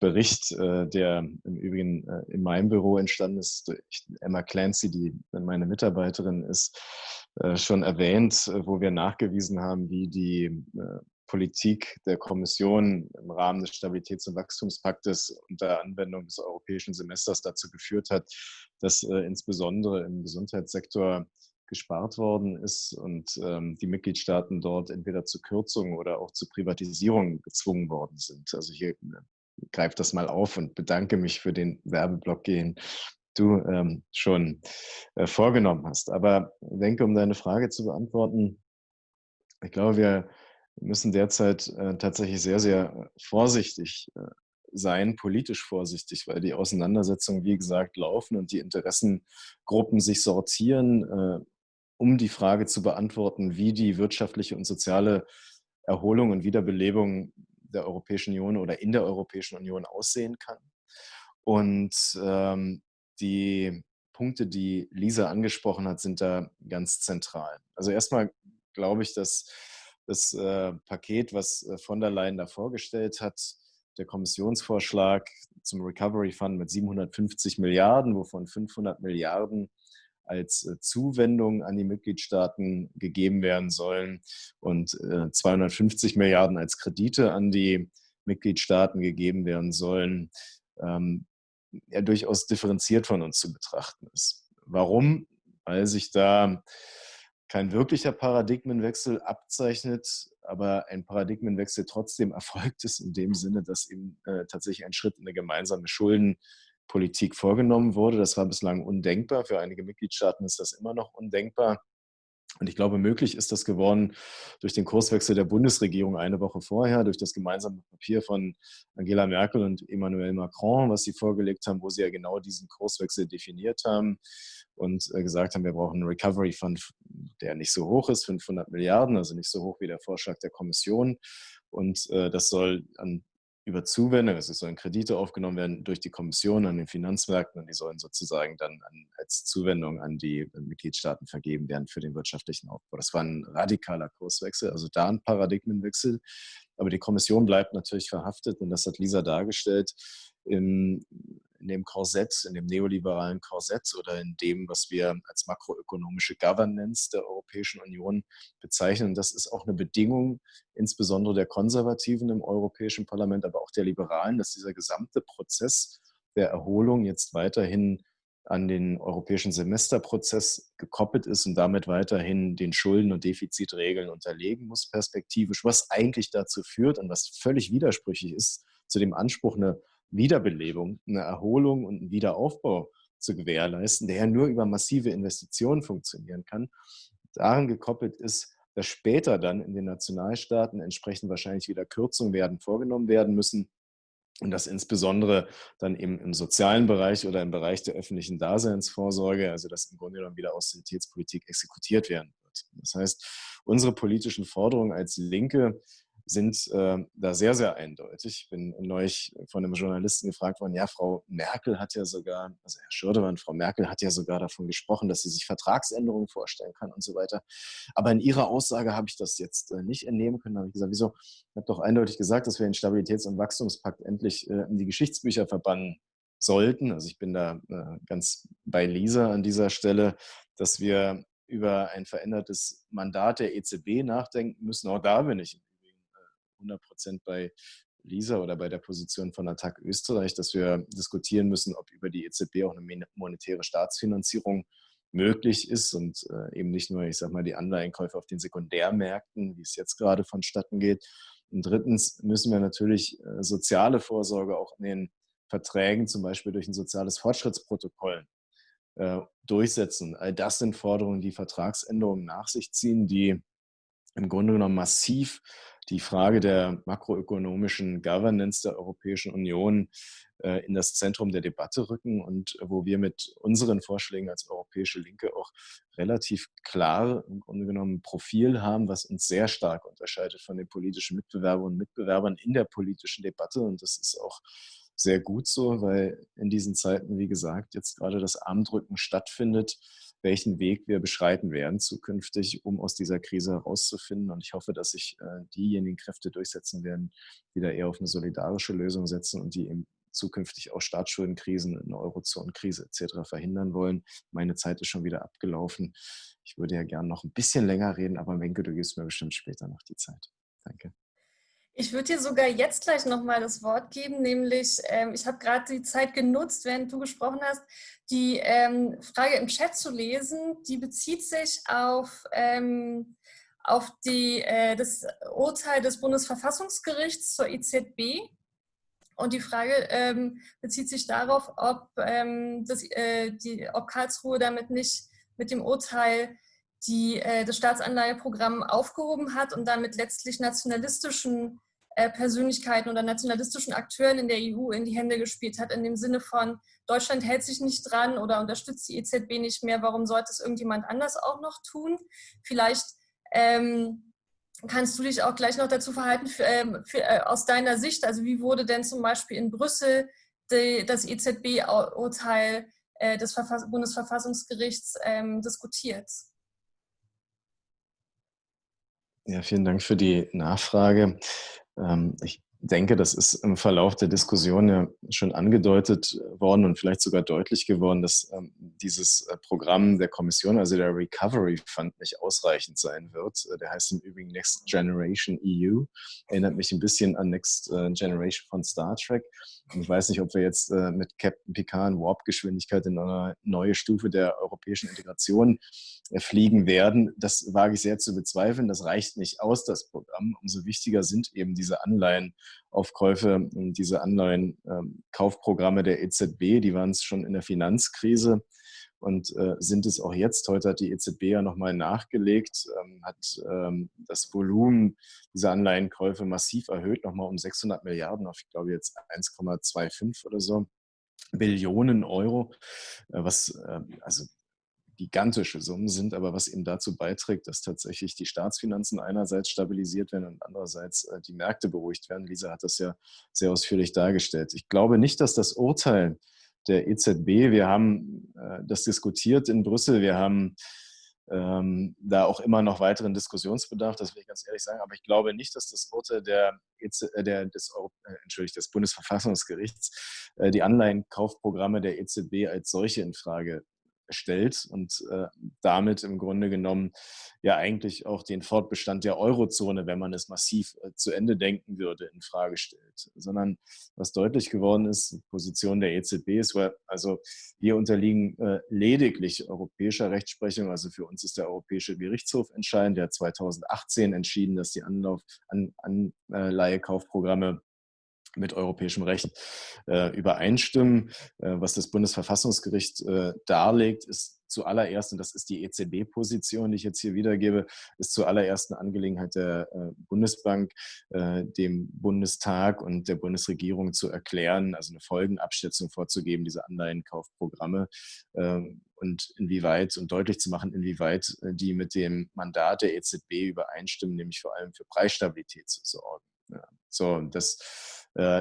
Bericht, äh, der im Übrigen äh, in meinem Büro entstanden ist, durch Emma Clancy, die meine Mitarbeiterin ist, schon erwähnt, wo wir nachgewiesen haben, wie die Politik der Kommission im Rahmen des Stabilitäts- und Wachstumspaktes unter Anwendung des europäischen Semesters dazu geführt hat, dass insbesondere im Gesundheitssektor gespart worden ist und ähm, die Mitgliedstaaten dort entweder zu Kürzungen oder auch zu Privatisierungen gezwungen worden sind. Also hier äh, greife das mal auf und bedanke mich für den Werbeblock, den du ähm, schon äh, vorgenommen hast. Aber denke, um deine Frage zu beantworten, ich glaube, wir müssen derzeit äh, tatsächlich sehr, sehr vorsichtig äh, sein, politisch vorsichtig, weil die Auseinandersetzungen, wie gesagt, laufen und die Interessengruppen sich sortieren. Äh, um die Frage zu beantworten, wie die wirtschaftliche und soziale Erholung und Wiederbelebung der Europäischen Union oder in der Europäischen Union aussehen kann. Und ähm, die Punkte, die Lisa angesprochen hat, sind da ganz zentral. Also erstmal glaube ich, dass das äh, Paket, was äh, von der Leyen da vorgestellt hat, der Kommissionsvorschlag zum Recovery Fund mit 750 Milliarden, wovon 500 Milliarden als äh, Zuwendung an die Mitgliedstaaten gegeben werden sollen und 250 äh, Milliarden als Kredite an die Mitgliedstaaten gegeben werden sollen, ähm, ja durchaus differenziert von uns zu betrachten ist. Warum? Weil sich da kein wirklicher Paradigmenwechsel abzeichnet, aber ein Paradigmenwechsel trotzdem erfolgt ist in dem Sinne, dass eben äh, tatsächlich ein Schritt in eine gemeinsame Schulden- Politik vorgenommen wurde. Das war bislang undenkbar. Für einige Mitgliedstaaten ist das immer noch undenkbar. Und ich glaube, möglich ist das geworden durch den Kurswechsel der Bundesregierung eine Woche vorher, durch das gemeinsame Papier von Angela Merkel und Emmanuel Macron, was sie vorgelegt haben, wo sie ja genau diesen Kurswechsel definiert haben und äh, gesagt haben, wir brauchen einen Recovery Fund, der nicht so hoch ist, 500 Milliarden, also nicht so hoch wie der Vorschlag der Kommission. Und äh, das soll an über Zuwendung, also sollen Kredite aufgenommen werden durch die Kommission an den Finanzmärkten und die sollen sozusagen dann an, als Zuwendung an die Mitgliedstaaten vergeben werden für den wirtschaftlichen Aufbau. Das war ein radikaler Kurswechsel, also da ein Paradigmenwechsel. Aber die Kommission bleibt natürlich verhaftet und das hat Lisa dargestellt. In, in dem Korsett, in dem neoliberalen Korsett oder in dem, was wir als makroökonomische Governance der Europäischen Union bezeichnen. Das ist auch eine Bedingung, insbesondere der Konservativen im Europäischen Parlament, aber auch der Liberalen, dass dieser gesamte Prozess der Erholung jetzt weiterhin an den europäischen Semesterprozess gekoppelt ist und damit weiterhin den Schulden- und Defizitregeln unterlegen muss, perspektivisch, was eigentlich dazu führt und was völlig widersprüchlich ist zu dem Anspruch, eine Wiederbelebung, eine Erholung und einen Wiederaufbau zu gewährleisten, der ja nur über massive Investitionen funktionieren kann. Daran gekoppelt ist, dass später dann in den Nationalstaaten entsprechend wahrscheinlich wieder Kürzungen werden vorgenommen werden müssen und dass insbesondere dann eben im sozialen Bereich oder im Bereich der öffentlichen Daseinsvorsorge, also dass im Grunde genommen wieder Austeritätspolitik exekutiert werden wird. Das heißt, unsere politischen Forderungen als Linke sind äh, da sehr, sehr eindeutig. Ich bin neulich von einem Journalisten gefragt worden, ja, Frau Merkel hat ja sogar, also Herr Schürdemann, Frau Merkel hat ja sogar davon gesprochen, dass sie sich Vertragsänderungen vorstellen kann und so weiter. Aber in Ihrer Aussage habe ich das jetzt äh, nicht entnehmen können. Da habe ich gesagt, wieso? Ich habe doch eindeutig gesagt, dass wir den Stabilitäts- und Wachstumspakt endlich äh, in die Geschichtsbücher verbannen sollten. Also ich bin da äh, ganz bei Lisa an dieser Stelle, dass wir über ein verändertes Mandat der EZB nachdenken müssen. Auch da bin ich 100 Prozent bei Lisa oder bei der Position von Attac Österreich, dass wir diskutieren müssen, ob über die EZB auch eine monetäre Staatsfinanzierung möglich ist und äh, eben nicht nur, ich sage mal, die Anleihenkäufe auf den Sekundärmärkten, wie es jetzt gerade vonstatten geht. Und drittens müssen wir natürlich äh, soziale Vorsorge auch in den Verträgen, zum Beispiel durch ein soziales Fortschrittsprotokoll, äh, durchsetzen. All das sind Forderungen, die Vertragsänderungen nach sich ziehen, die im Grunde genommen massiv die Frage der makroökonomischen Governance der Europäischen Union äh, in das Zentrum der Debatte rücken und wo wir mit unseren Vorschlägen als Europäische Linke auch relativ klar im Grunde genommen ein Profil haben, was uns sehr stark unterscheidet von den politischen Mitbewerbern und Mitbewerbern in der politischen Debatte. Und das ist auch sehr gut so, weil in diesen Zeiten, wie gesagt, jetzt gerade das Armdrücken stattfindet welchen Weg wir beschreiten werden zukünftig, um aus dieser Krise herauszufinden. Und ich hoffe, dass sich äh, diejenigen Kräfte durchsetzen werden, die da eher auf eine solidarische Lösung setzen und die eben zukünftig auch Staatsschuldenkrisen, eine Eurozonenkrise etc. verhindern wollen. Meine Zeit ist schon wieder abgelaufen. Ich würde ja gerne noch ein bisschen länger reden, aber Menke, du gibst mir bestimmt später noch die Zeit. Danke. Ich würde dir sogar jetzt gleich nochmal das Wort geben, nämlich ähm, ich habe gerade die Zeit genutzt, während du gesprochen hast, die ähm, Frage im Chat zu lesen. Die bezieht sich auf, ähm, auf die, äh, das Urteil des Bundesverfassungsgerichts zur EZB. Und die Frage ähm, bezieht sich darauf, ob, ähm, das, äh, die, ob Karlsruhe damit nicht mit dem Urteil die, äh, das Staatsanleiheprogramm aufgehoben hat und damit letztlich nationalistischen Persönlichkeiten oder nationalistischen Akteuren in der EU in die Hände gespielt hat, in dem Sinne von, Deutschland hält sich nicht dran oder unterstützt die EZB nicht mehr, warum sollte es irgendjemand anders auch noch tun? Vielleicht ähm, kannst du dich auch gleich noch dazu verhalten, für, ähm, für, äh, aus deiner Sicht, also wie wurde denn zum Beispiel in Brüssel die, das EZB-Urteil äh, des Verfass Bundesverfassungsgerichts ähm, diskutiert? Ja, vielen Dank für die Nachfrage. Ähm, ich denke, das ist im Verlauf der Diskussion ja schon angedeutet worden und vielleicht sogar deutlich geworden, dass ähm, dieses äh, Programm der Kommission, also der Recovery Fund, nicht ausreichend sein wird. Äh, der heißt im Übrigen Next Generation EU. Erinnert mich ein bisschen an Next äh, Generation von Star Trek. Ich weiß nicht, ob wir jetzt mit Captain Picard in Warp-Geschwindigkeit in eine neue Stufe der europäischen Integration fliegen werden. Das wage ich sehr zu bezweifeln. Das reicht nicht aus, das Programm. Umso wichtiger sind eben diese Anleihen Aufkäufe und diese Anleihen-Kaufprogramme ähm, der EZB, die waren es schon in der Finanzkrise. Und äh, sind es auch jetzt. Heute hat die EZB ja nochmal nachgelegt, ähm, hat ähm, das Volumen dieser Anleihenkäufe massiv erhöht, nochmal um 600 Milliarden auf, ich glaube jetzt 1,25 oder so. Billionen Euro, äh, was äh, also gigantische Summen sind, aber was eben dazu beiträgt, dass tatsächlich die Staatsfinanzen einerseits stabilisiert werden und andererseits äh, die Märkte beruhigt werden. Lisa hat das ja sehr ausführlich dargestellt. Ich glaube nicht, dass das Urteil der EZB, wir haben äh, das diskutiert in Brüssel, wir haben ähm, da auch immer noch weiteren Diskussionsbedarf, das will ich ganz ehrlich sagen, aber ich glaube nicht, dass das Urteil der, EZ, äh, der des, äh, Entschuldigt, des Bundesverfassungsgerichts äh, die Anleihenkaufprogramme der EZB als solche in Frage stellt und äh, damit im Grunde genommen ja eigentlich auch den Fortbestand der Eurozone, wenn man es massiv äh, zu Ende denken würde, in Frage stellt. Sondern was deutlich geworden ist, die Position der EZB ist, weil also wir unterliegen äh, lediglich europäischer Rechtsprechung. Also für uns ist der Europäische Gerichtshof entscheidend. Der hat 2018 entschieden, dass die Anlauf, an, Anleihekaufprogramme mit europäischem Recht äh, übereinstimmen. Äh, was das Bundesverfassungsgericht äh, darlegt, ist zuallererst, und das ist die EZB-Position, die ich jetzt hier wiedergebe, ist zuallererst eine Angelegenheit der äh, Bundesbank, äh, dem Bundestag und der Bundesregierung zu erklären, also eine Folgenabschätzung vorzugeben, diese Anleihenkaufprogramme ähm, und inwieweit und deutlich zu machen, inwieweit äh, die mit dem Mandat der EZB übereinstimmen, nämlich vor allem für Preisstabilität zu sorgen. Ja. So, das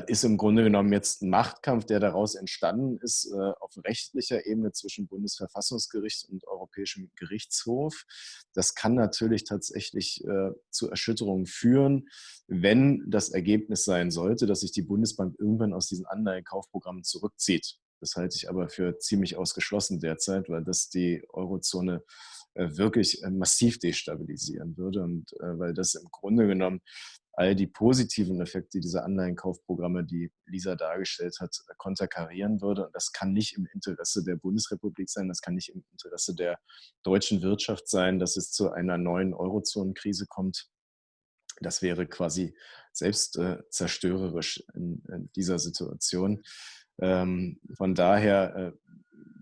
ist im Grunde genommen jetzt ein Machtkampf, der daraus entstanden ist äh, auf rechtlicher Ebene zwischen Bundesverfassungsgericht und Europäischem Gerichtshof. Das kann natürlich tatsächlich äh, zu Erschütterungen führen, wenn das Ergebnis sein sollte, dass sich die Bundesbank irgendwann aus diesen Anleihenkaufprogrammen zurückzieht. Das halte ich aber für ziemlich ausgeschlossen derzeit, weil das die Eurozone wirklich massiv destabilisieren würde und weil das im Grunde genommen all die positiven Effekte dieser Anleihenkaufprogramme, die Lisa dargestellt hat, konterkarieren würde. Und das kann nicht im Interesse der Bundesrepublik sein, das kann nicht im Interesse der deutschen Wirtschaft sein, dass es zu einer neuen Eurozonenkrise kommt. Das wäre quasi selbst äh, zerstörerisch in, in, dieser Situation. Ähm, von daher äh,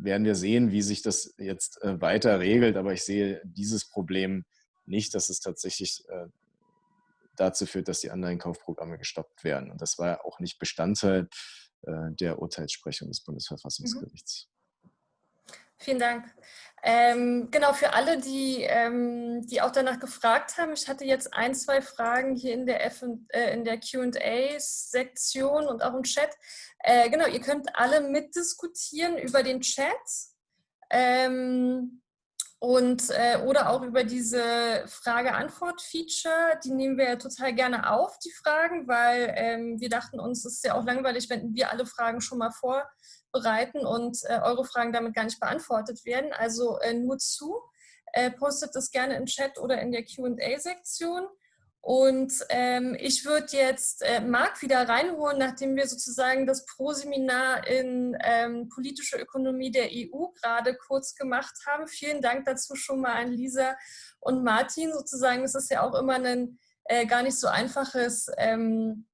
werden wir sehen, wie sich das jetzt äh, weiter regelt. Aber ich sehe dieses Problem nicht, dass es tatsächlich äh, dazu führt, dass die Anleihenkaufprogramme gestoppt werden. Und das war auch nicht Bestandteil äh, der Urteilssprechung des Bundesverfassungsgerichts. Mhm. Vielen Dank. Ähm, genau, für alle, die, ähm, die auch danach gefragt haben, ich hatte jetzt ein, zwei Fragen hier in der, äh, der Q&A-Sektion und auch im Chat. Äh, genau, ihr könnt alle mitdiskutieren über den Chat. Ähm, und, äh, oder auch über diese Frage-Antwort-Feature, die nehmen wir total gerne auf, die Fragen, weil ähm, wir dachten uns, es ist ja auch langweilig, wenn wir alle Fragen schon mal vorbereiten und äh, eure Fragen damit gar nicht beantwortet werden. Also äh, nur zu, äh, postet das gerne im Chat oder in der Q&A-Sektion. Und ähm, ich würde jetzt äh, Marc wieder reinholen, nachdem wir sozusagen das Pro-Seminar in ähm, politische Ökonomie der EU gerade kurz gemacht haben. Vielen Dank dazu schon mal an Lisa und Martin. Sozusagen, es ist ja auch immer ein äh, gar nicht so einfaches ähm,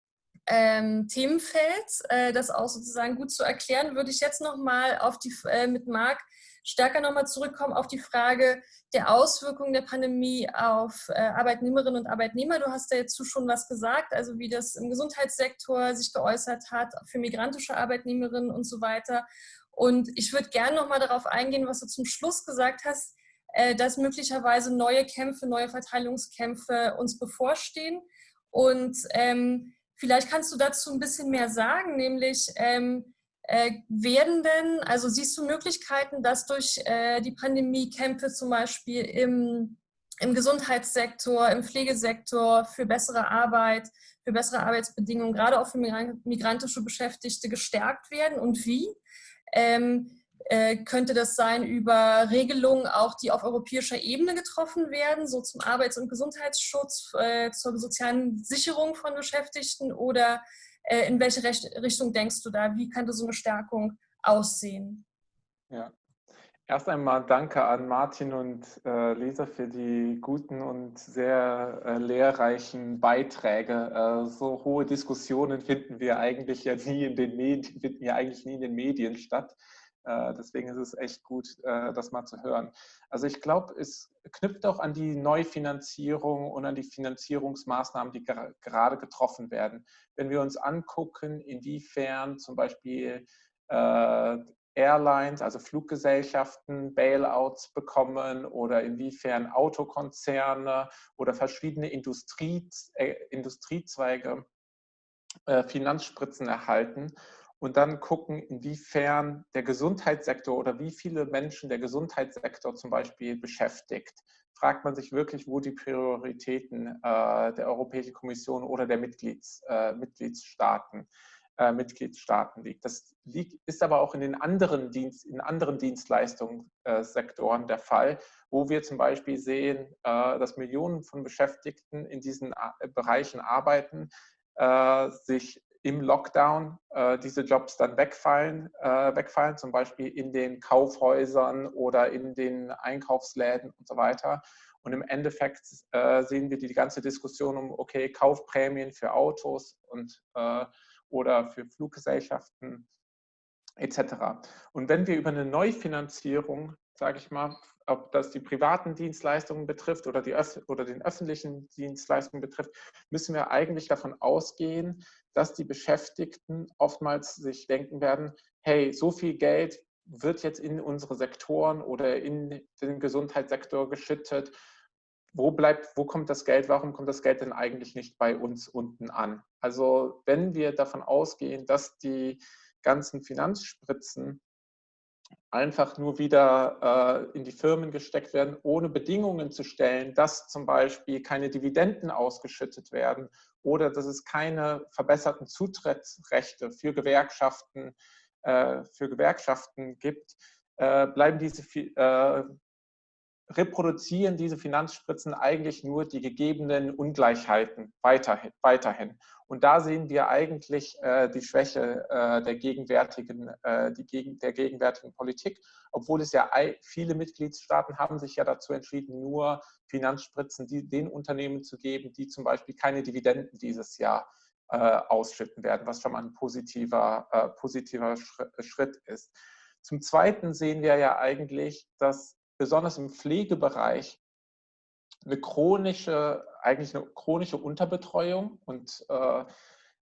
ähm, Themenfeld, äh, das auch sozusagen gut zu erklären, würde ich jetzt nochmal auf die, äh, mit Marc stärker nochmal zurückkommen auf die Frage der Auswirkungen der Pandemie auf äh, Arbeitnehmerinnen und Arbeitnehmer. Du hast da jetzt schon was gesagt, also wie das im Gesundheitssektor sich geäußert hat, für migrantische Arbeitnehmerinnen und so weiter. Und ich würde gerne nochmal darauf eingehen, was du zum Schluss gesagt hast, äh, dass möglicherweise neue Kämpfe, neue Verteilungskämpfe uns bevorstehen. Und ähm, vielleicht kannst du dazu ein bisschen mehr sagen, nämlich ähm, äh, werden denn, also siehst du Möglichkeiten, dass durch äh, die Pandemie Kämpfe zum Beispiel im, im Gesundheitssektor, im Pflegesektor für bessere Arbeit, für bessere Arbeitsbedingungen, gerade auch für migrantische Beschäftigte gestärkt werden und wie? Ähm, äh, könnte das sein über Regelungen auch, die auf europäischer Ebene getroffen werden, so zum Arbeits- und Gesundheitsschutz, äh, zur sozialen Sicherung von Beschäftigten oder äh, in welche Richtung denkst du da? Wie könnte so eine Stärkung aussehen? Ja, Erst einmal danke an Martin und äh, Lisa für die guten und sehr äh, lehrreichen Beiträge. Äh, so hohe Diskussionen finden wir eigentlich ja nie in den Medien, finden ja eigentlich nie in den Medien statt. Äh, deswegen ist es echt gut, äh, das mal zu hören. Also ich glaube, es knüpft auch an die Neufinanzierung und an die Finanzierungsmaßnahmen, die gerade getroffen werden. Wenn wir uns angucken, inwiefern zum Beispiel äh, Airlines, also Fluggesellschaften, Bailouts bekommen oder inwiefern Autokonzerne oder verschiedene Industrie, Industriezweige Finanzspritzen erhalten und dann gucken, inwiefern der Gesundheitssektor oder wie viele Menschen der Gesundheitssektor zum Beispiel beschäftigt, fragt man sich wirklich, wo die Prioritäten äh, der Europäischen Kommission oder der Mitglieds, äh, Mitgliedsstaaten, äh, Mitgliedstaaten liegt. Das liegt, ist aber auch in den anderen, Dienst, in anderen Dienstleistungssektoren der Fall, wo wir zum Beispiel sehen, äh, dass Millionen von Beschäftigten in diesen äh, Bereichen arbeiten, äh, sich im Lockdown äh, diese Jobs dann wegfallen, äh, wegfallen, zum Beispiel in den Kaufhäusern oder in den Einkaufsläden und so weiter. Und im Endeffekt äh, sehen wir die, ganze Diskussion um, okay, Kaufprämien für Autos und, äh, oder für Fluggesellschaften etc. Und wenn wir über eine Neufinanzierung, sage ich mal, ob das die privaten Dienstleistungen betrifft oder, die, oder den öffentlichen Dienstleistungen betrifft, müssen wir eigentlich davon ausgehen, dass die Beschäftigten oftmals sich denken werden, hey, so viel Geld wird jetzt in unsere Sektoren oder in den Gesundheitssektor geschüttet. Wo bleibt, wo kommt das Geld? Warum kommt das Geld denn eigentlich nicht bei uns unten an? Also wenn wir davon ausgehen, dass die ganzen Finanzspritzen einfach nur wieder äh, in die Firmen gesteckt werden, ohne Bedingungen zu stellen, dass zum Beispiel keine Dividenden ausgeschüttet werden oder dass es keine verbesserten Zutrittsrechte für Gewerkschaften, äh, für Gewerkschaften gibt, äh, bleiben diese äh, reproduzieren diese Finanzspritzen eigentlich nur die gegebenen Ungleichheiten weiterhin. weiterhin. Und da sehen wir eigentlich äh, die Schwäche äh, der, gegenwärtigen, äh, gegen, der gegenwärtigen Politik, obwohl es ja viele Mitgliedstaaten haben sich ja dazu entschieden, nur Finanzspritzen die, den Unternehmen zu geben, die zum Beispiel keine Dividenden dieses Jahr äh, ausschütten werden, was schon mal ein positiver, äh, positiver Schritt ist. Zum Zweiten sehen wir ja eigentlich, dass besonders im Pflegebereich eine chronische, eigentlich eine chronische Unterbetreuung und äh,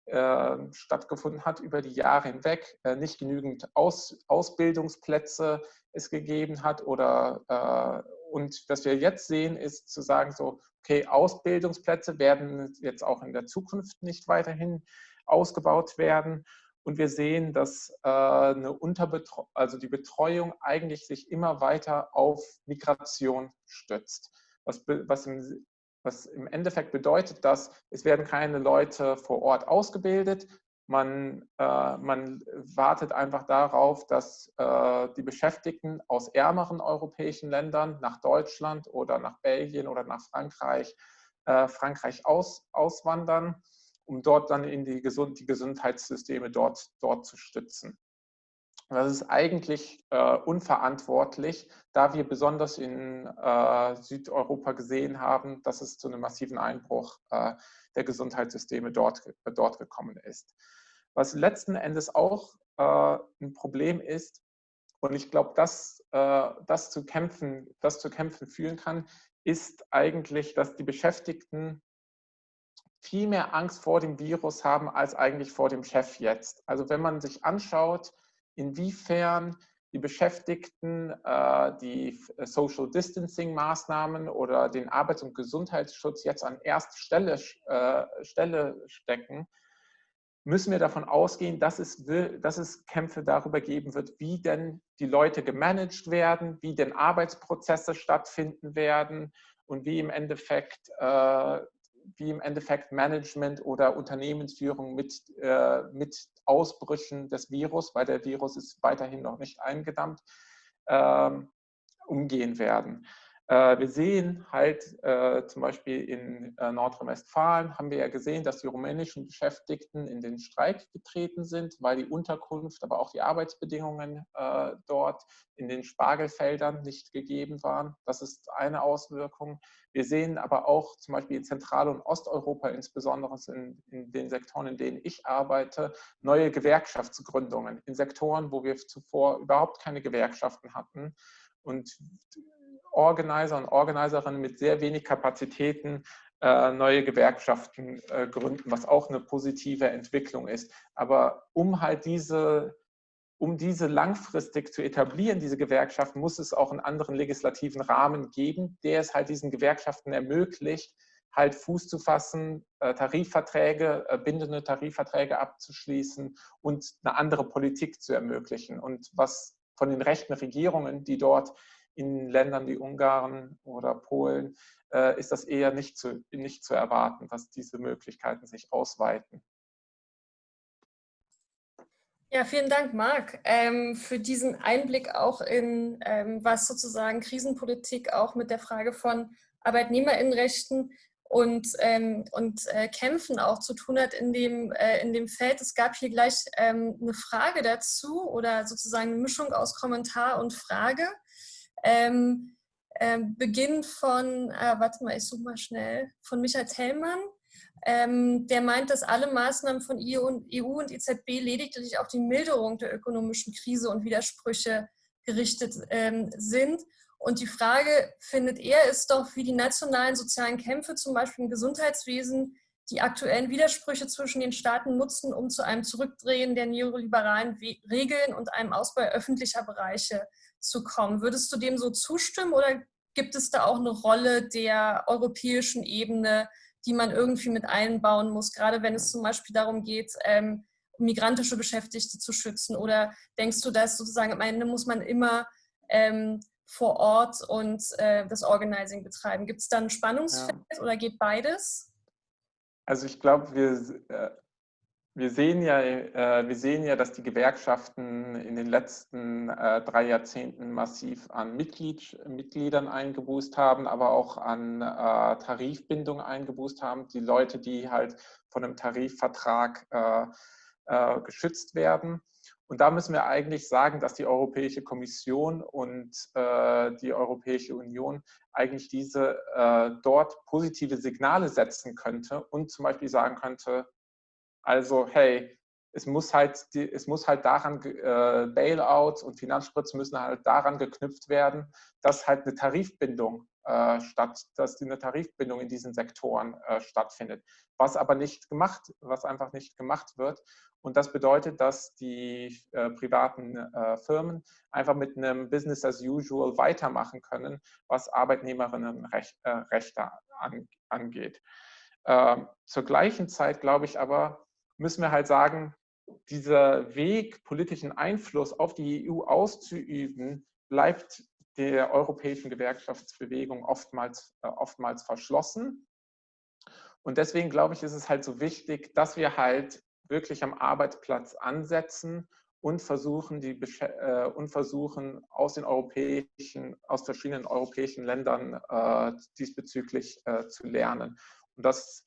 äh, stattgefunden hat über die Jahre hinweg, äh, nicht genügend Aus, Ausbildungsplätze es gegeben hat oder äh, und was wir jetzt sehen, ist zu sagen so, okay, Ausbildungsplätze werden jetzt auch in der Zukunft nicht weiterhin ausgebaut werden und wir sehen, dass äh, eine Unterbetreuung, also die Betreuung eigentlich sich immer weiter auf Migration stützt. Was, was, im, was im Endeffekt bedeutet, dass es werden keine Leute vor Ort ausgebildet. Man, äh, man wartet einfach darauf, dass äh, die Beschäftigten aus ärmeren europäischen Ländern nach Deutschland oder nach Belgien oder nach Frankreich, äh, Frankreich aus, auswandern um dort dann in die, Gesund die Gesundheitssysteme dort, dort zu stützen. Das ist eigentlich äh, unverantwortlich, da wir besonders in äh, Südeuropa gesehen haben, dass es zu einem massiven Einbruch äh, der Gesundheitssysteme dort, dort gekommen ist. Was letzten Endes auch äh, ein Problem ist, und ich glaube, dass äh, das zu kämpfen, das zu kämpfen führen kann, ist eigentlich, dass die Beschäftigten viel mehr Angst vor dem Virus haben als eigentlich vor dem Chef jetzt. Also wenn man sich anschaut, inwiefern die Beschäftigten äh, die Social Distancing Maßnahmen oder den Arbeits- und Gesundheitsschutz jetzt an erste Stelle, äh, Stelle stecken, müssen wir davon ausgehen, dass es, dass es Kämpfe darüber geben wird, wie denn die Leute gemanagt werden, wie denn Arbeitsprozesse stattfinden werden und wie im Endeffekt äh, wie im Endeffekt Management oder Unternehmensführung mit, äh, mit Ausbrüchen des Virus, weil der Virus ist weiterhin noch nicht eingedammt, ähm, umgehen werden. Äh, wir sehen halt äh, zum Beispiel in äh, Nordrhein-Westfalen, haben wir ja gesehen, dass die rumänischen Beschäftigten in den Streik getreten sind, weil die Unterkunft, aber auch die Arbeitsbedingungen dort in den Spargelfeldern nicht gegeben waren. Das ist eine Auswirkung. Wir sehen aber auch zum Beispiel in Zentral- und Osteuropa, insbesondere in, in den Sektoren, in denen ich arbeite, neue Gewerkschaftsgründungen in Sektoren, wo wir zuvor überhaupt keine Gewerkschaften hatten. Und Organizer und Organiserinnen mit sehr wenig Kapazitäten äh, neue Gewerkschaften äh, gründen, was auch eine positive Entwicklung ist. Aber um halt diese, um diese langfristig zu etablieren, diese Gewerkschaften, muss es auch einen anderen legislativen Rahmen geben, der es halt diesen Gewerkschaften ermöglicht, halt Fuß zu fassen, äh, Tarifverträge, bindende Tarifverträge abzuschließen und eine andere Politik zu ermöglichen. Und was von den rechten Regierungen, die dort in Ländern wie Ungarn oder Polen äh, ist das eher nicht zu, nicht zu erwarten, dass diese Möglichkeiten sich ausweiten. Ja, vielen Dank, Marc, ähm, für diesen Einblick auch in, ähm, was sozusagen Krisenpolitik auch mit der Frage von Arbeitnehmerinnenrechten und, ähm, und äh, Kämpfen auch zu tun hat in dem, äh, in dem Feld. Es gab hier gleich ähm, eine Frage dazu oder sozusagen eine Mischung aus Kommentar und Frage. Ähm, ähm, beginnt von, äh, warte mal, ich suche mal schnell, von Michael Tellmann. Ähm, der meint, dass alle Maßnahmen von EU und, EU und EZB lediglich auf die Milderung der ökonomischen Krise und Widersprüche gerichtet ähm, sind. Und die Frage, findet er, ist doch, wie die nationalen sozialen Kämpfe, zum Beispiel im Gesundheitswesen, die aktuellen Widersprüche zwischen den Staaten nutzen, um zu einem Zurückdrehen der neoliberalen Regeln und einem Ausbau öffentlicher Bereiche zu kommen. Würdest du dem so zustimmen oder gibt es da auch eine Rolle der europäischen Ebene, die man irgendwie mit einbauen muss, gerade wenn es zum Beispiel darum geht, ähm, migrantische Beschäftigte zu schützen? Oder denkst du, dass sozusagen am Ende muss man immer ähm, vor Ort und äh, das Organizing betreiben? Gibt es da ein Spannungsfeld ja. oder geht beides? Also ich glaube, wir, äh, wir sehen, ja, äh, wir sehen ja, dass die Gewerkschaften in den letzten äh, drei Jahrzehnten massiv an Mitglied, Mitgliedern eingeboost haben, aber auch an äh, Tarifbindung eingeboost haben. Die Leute, die halt von einem Tarifvertrag äh, äh, geschützt werden. Und da müssen wir eigentlich sagen, dass die Europäische Kommission und äh, die Europäische Union eigentlich diese dort positive Signale setzen könnte und zum Beispiel sagen könnte, also, hey, es muss halt, es muss halt daran, äh, Bailouts und Finanzspritzen müssen halt daran geknüpft werden, dass halt eine Tarifbindung äh, statt, dass eine Tarifbindung in diesen Sektoren äh, stattfindet. Was aber nicht gemacht, was einfach nicht gemacht wird. Und das bedeutet, dass die äh, privaten äh, Firmen einfach mit einem Business as usual weitermachen können, was Arbeitnehmerinnenrechte äh, an, angeht. Ähm, zur gleichen Zeit glaube ich aber, müssen wir halt sagen, dieser Weg, politischen Einfluss auf die EU auszuüben, bleibt der europäischen Gewerkschaftsbewegung oftmals, äh, oftmals verschlossen. Und deswegen glaube ich, ist es halt so wichtig, dass wir halt wirklich am Arbeitsplatz ansetzen und versuchen, die, äh, und versuchen aus den europäischen, aus verschiedenen europäischen Ländern äh, diesbezüglich äh, zu lernen. Und das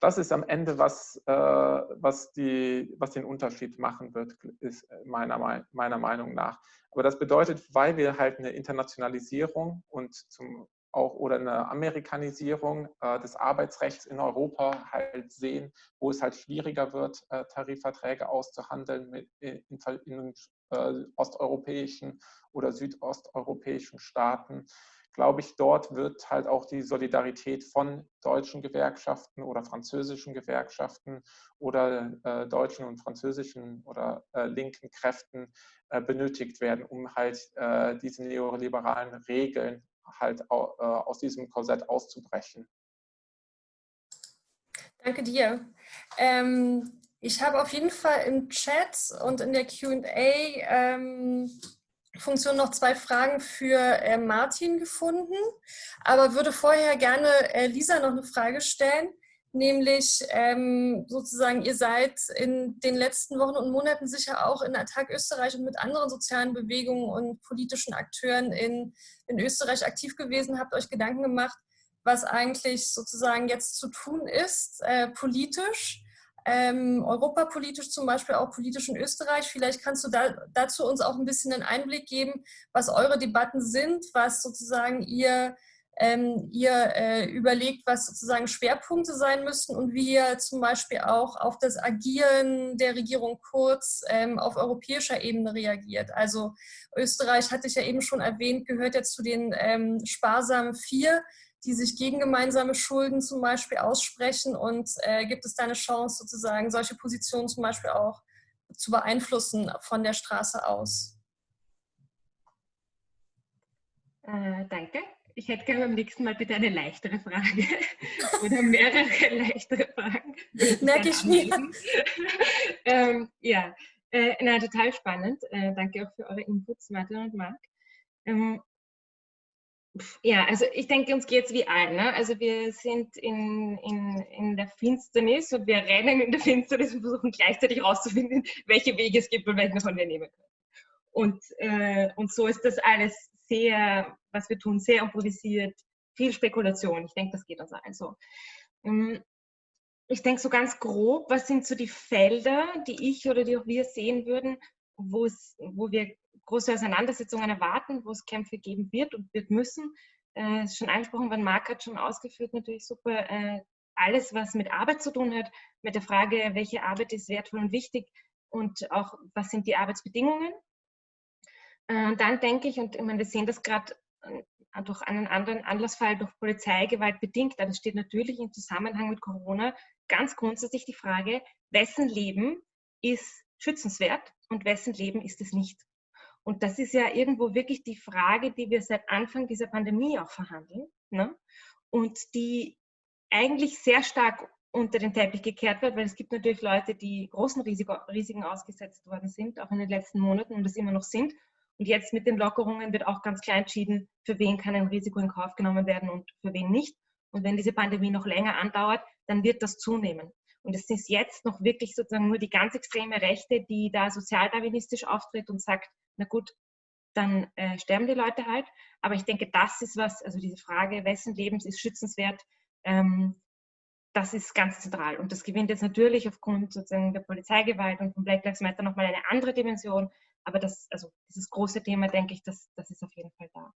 das ist am Ende, was, äh, was, die, was den Unterschied machen wird, ist meiner, meiner Meinung nach. Aber das bedeutet, weil wir halt eine Internationalisierung und zum auch oder eine Amerikanisierung äh, des Arbeitsrechts in Europa halt sehen, wo es halt schwieriger wird, äh, Tarifverträge auszuhandeln mit, in, in äh, osteuropäischen oder südosteuropäischen Staaten glaube ich, dort wird halt auch die Solidarität von deutschen Gewerkschaften oder französischen Gewerkschaften oder äh, deutschen und französischen oder äh, linken Kräften äh, benötigt werden, um halt äh, diese neoliberalen Regeln halt äh, aus diesem Korsett auszubrechen. Danke dir. Ähm, ich habe auf jeden Fall im Chat und in der Q&A ähm, Funktion noch zwei Fragen für äh, Martin gefunden, aber würde vorher gerne äh, Lisa noch eine Frage stellen. nämlich ähm, sozusagen, ihr seid in den letzten Wochen und Monaten sicher auch in Attac Österreich und mit anderen sozialen Bewegungen und politischen Akteuren in, in Österreich aktiv gewesen, habt euch Gedanken gemacht, was eigentlich sozusagen jetzt zu tun ist, äh, politisch, ähm, europapolitisch zum Beispiel, auch politisch in Österreich. Vielleicht kannst du da, dazu uns auch ein bisschen einen Einblick geben, was eure Debatten sind, was sozusagen ihr ähm, ihr äh, überlegt, was sozusagen Schwerpunkte sein müssten und wie ihr zum Beispiel auch auf das Agieren der Regierung Kurz ähm, auf europäischer Ebene reagiert. Also Österreich, hatte ich ja eben schon erwähnt, gehört ja zu den ähm, sparsamen Vier, die sich gegen gemeinsame Schulden zum Beispiel aussprechen und äh, gibt es da eine Chance sozusagen solche Positionen zum Beispiel auch zu beeinflussen von der Straße aus? Äh, danke. Ich hätte gerne beim nächsten Mal bitte eine leichtere Frage oder mehrere leichtere Fragen. Merke ich mir. ähm, ja, äh, na, total spannend. Äh, danke auch für eure Inputs, Martin und Marc. Ähm, ja, also ich denke, uns geht es wie allen. Ne? Also wir sind in, in, in der Finsternis und wir rennen in der Finsternis und versuchen gleichzeitig herauszufinden, welche Wege es gibt und welchen davon wir nehmen können. Und, äh, und so ist das alles sehr, was wir tun, sehr improvisiert, viel Spekulation. Ich denke, das geht uns allen so. Ähm, ich denke so ganz grob, was sind so die Felder, die ich oder die auch wir sehen würden, wo wir große Auseinandersetzungen erwarten, wo es Kämpfe geben wird und wird müssen. Äh, schon angesprochen worden, Marc hat schon ausgeführt, natürlich super. Äh, alles, was mit Arbeit zu tun hat, mit der Frage, welche Arbeit ist wertvoll und wichtig und auch, was sind die Arbeitsbedingungen äh, dann denke ich, und ich meine, wir sehen das gerade äh, durch einen anderen Anlassfall, durch Polizeigewalt bedingt, aber das steht natürlich im Zusammenhang mit Corona, ganz grundsätzlich die Frage, wessen Leben ist schützenswert und wessen Leben ist es nicht. Und das ist ja irgendwo wirklich die Frage, die wir seit Anfang dieser Pandemie auch verhandeln ne? und die eigentlich sehr stark unter den Teppich gekehrt wird, weil es gibt natürlich Leute, die großen Risiko, Risiken ausgesetzt worden sind, auch in den letzten Monaten und das immer noch sind und jetzt mit den Lockerungen wird auch ganz klar entschieden, für wen kann ein Risiko in Kauf genommen werden und für wen nicht. Und wenn diese Pandemie noch länger andauert, dann wird das zunehmen. Und es ist jetzt noch wirklich sozusagen nur die ganz extreme Rechte, die da sozialdarwinistisch auftritt und sagt, na gut, dann äh, sterben die Leute halt. Aber ich denke, das ist was, also diese Frage, wessen Lebens ist schützenswert, ähm, das ist ganz zentral. Und das gewinnt jetzt natürlich aufgrund sozusagen der Polizeigewalt und von Black Lives Matter nochmal eine andere Dimension, aber das, also dieses große Thema, denke ich, das, das ist auf jeden Fall da.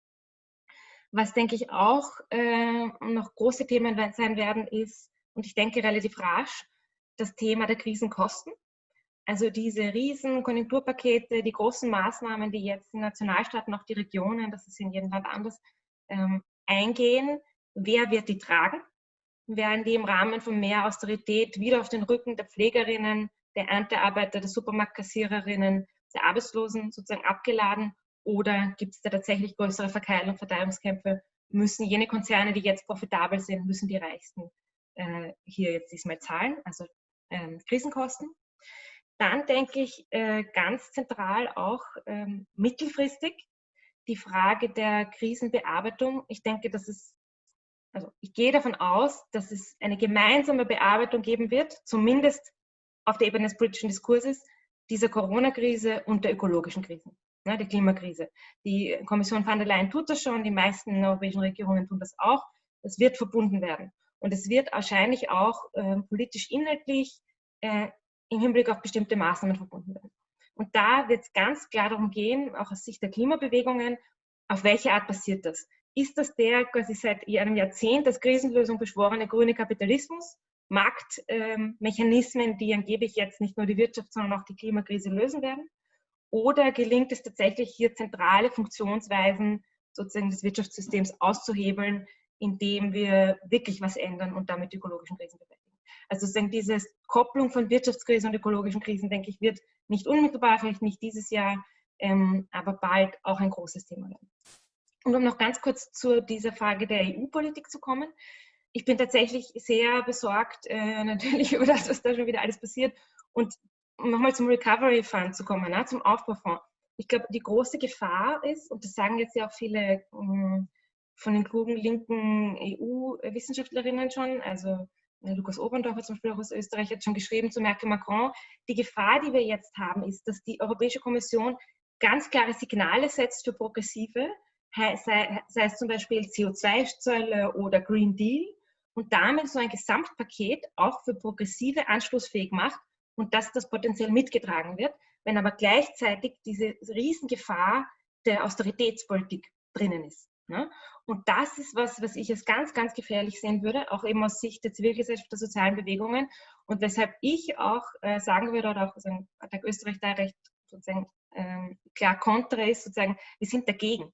Was, denke ich, auch äh, noch große Themen sein werden, ist, und ich denke relativ rasch, das Thema der Krisenkosten. Also diese riesen Konjunkturpakete, die großen Maßnahmen, die jetzt die Nationalstaaten, auch die Regionen, das ist in jedem Land anders, ähm, eingehen. Wer wird die tragen? Werden die im Rahmen von mehr Austerität wieder auf den Rücken der Pflegerinnen, der Erntearbeiter, der Supermarktkassiererinnen der Arbeitslosen sozusagen abgeladen oder gibt es da tatsächlich größere Verkeilung, Verteilungskämpfe? Müssen jene Konzerne, die jetzt profitabel sind, müssen die Reichsten äh, hier jetzt diesmal zahlen, also ähm, Krisenkosten? Dann denke ich äh, ganz zentral auch ähm, mittelfristig die Frage der Krisenbearbeitung. Ich denke, dass es, also ich gehe davon aus, dass es eine gemeinsame Bearbeitung geben wird, zumindest auf der Ebene des politischen Diskurses, dieser Corona-Krise und der ökologischen Krise, ne, der Klimakrise. Die Kommission van der Leyen tut das schon, die meisten europäischen Regierungen tun das auch. Es wird verbunden werden. Und es wird wahrscheinlich auch äh, politisch inhaltlich äh, im Hinblick auf bestimmte Maßnahmen verbunden werden. Und da wird es ganz klar darum gehen, auch aus Sicht der Klimabewegungen, auf welche Art passiert das? Ist das der quasi seit einem Jahrzehnt als Krisenlösung beschworene grüne Kapitalismus? Marktmechanismen, die angeblich jetzt nicht nur die Wirtschaft, sondern auch die Klimakrise lösen werden? Oder gelingt es tatsächlich hier zentrale Funktionsweisen sozusagen des Wirtschaftssystems auszuhebeln, indem wir wirklich was ändern und damit ökologischen Krisen bewältigen? Also sozusagen diese Kopplung von Wirtschaftskrisen und ökologischen Krisen, denke ich, wird nicht unmittelbar, vielleicht nicht dieses Jahr, ähm, aber bald auch ein großes Thema werden. Und um noch ganz kurz zu dieser Frage der EU-Politik zu kommen, ich bin tatsächlich sehr besorgt, äh, natürlich über das, was da schon wieder alles passiert. Und nochmal zum Recovery Fund zu kommen, ne, zum Aufbaufonds. Ich glaube, die große Gefahr ist, und das sagen jetzt ja auch viele ähm, von den klugen linken EU-Wissenschaftlerinnen schon, also Lukas Oberndorfer zum Beispiel auch aus Österreich hat schon geschrieben zu Merkel Macron, die Gefahr, die wir jetzt haben, ist, dass die Europäische Kommission ganz klare Signale setzt für Progressive, sei, sei es zum Beispiel CO2-Zölle oder Green Deal, und damit so ein Gesamtpaket auch für Progressive anschlussfähig macht und dass das potenziell mitgetragen wird, wenn aber gleichzeitig diese Riesengefahr der Austeritätspolitik drinnen ist. Ne? Und das ist was, was ich als ganz, ganz gefährlich sehen würde, auch eben aus Sicht der Zivilgesellschaft, der sozialen Bewegungen und weshalb ich auch äh, sagen würde, oder auch sagen, der Österreich da recht sozusagen ähm, klar kontra ist, sozusagen, wir sind dagegen,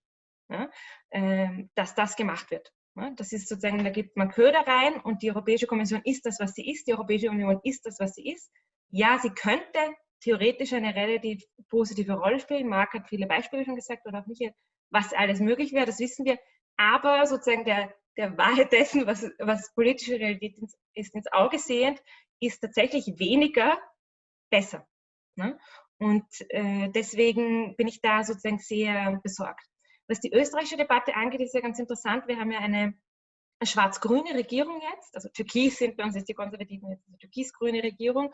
ja? ähm, dass das gemacht wird. Das ist sozusagen, da gibt man Köder rein und die Europäische Kommission ist das, was sie ist. Die Europäische Union ist das, was sie ist. Ja, sie könnte theoretisch eine relativ positive Rolle spielen. Marc hat viele Beispiele schon gesagt oder auch Michael, was alles möglich wäre, das wissen wir. Aber sozusagen der, der Wahrheit dessen, was, was politische Realität ist, ins Auge sehend, ist tatsächlich weniger besser. Und äh, deswegen bin ich da sozusagen sehr besorgt. Was die österreichische Debatte angeht, ist ja ganz interessant. Wir haben ja eine schwarz-grüne Regierung jetzt. Also Türkis sind bei uns jetzt die Konservativen jetzt eine türkis-grüne Regierung.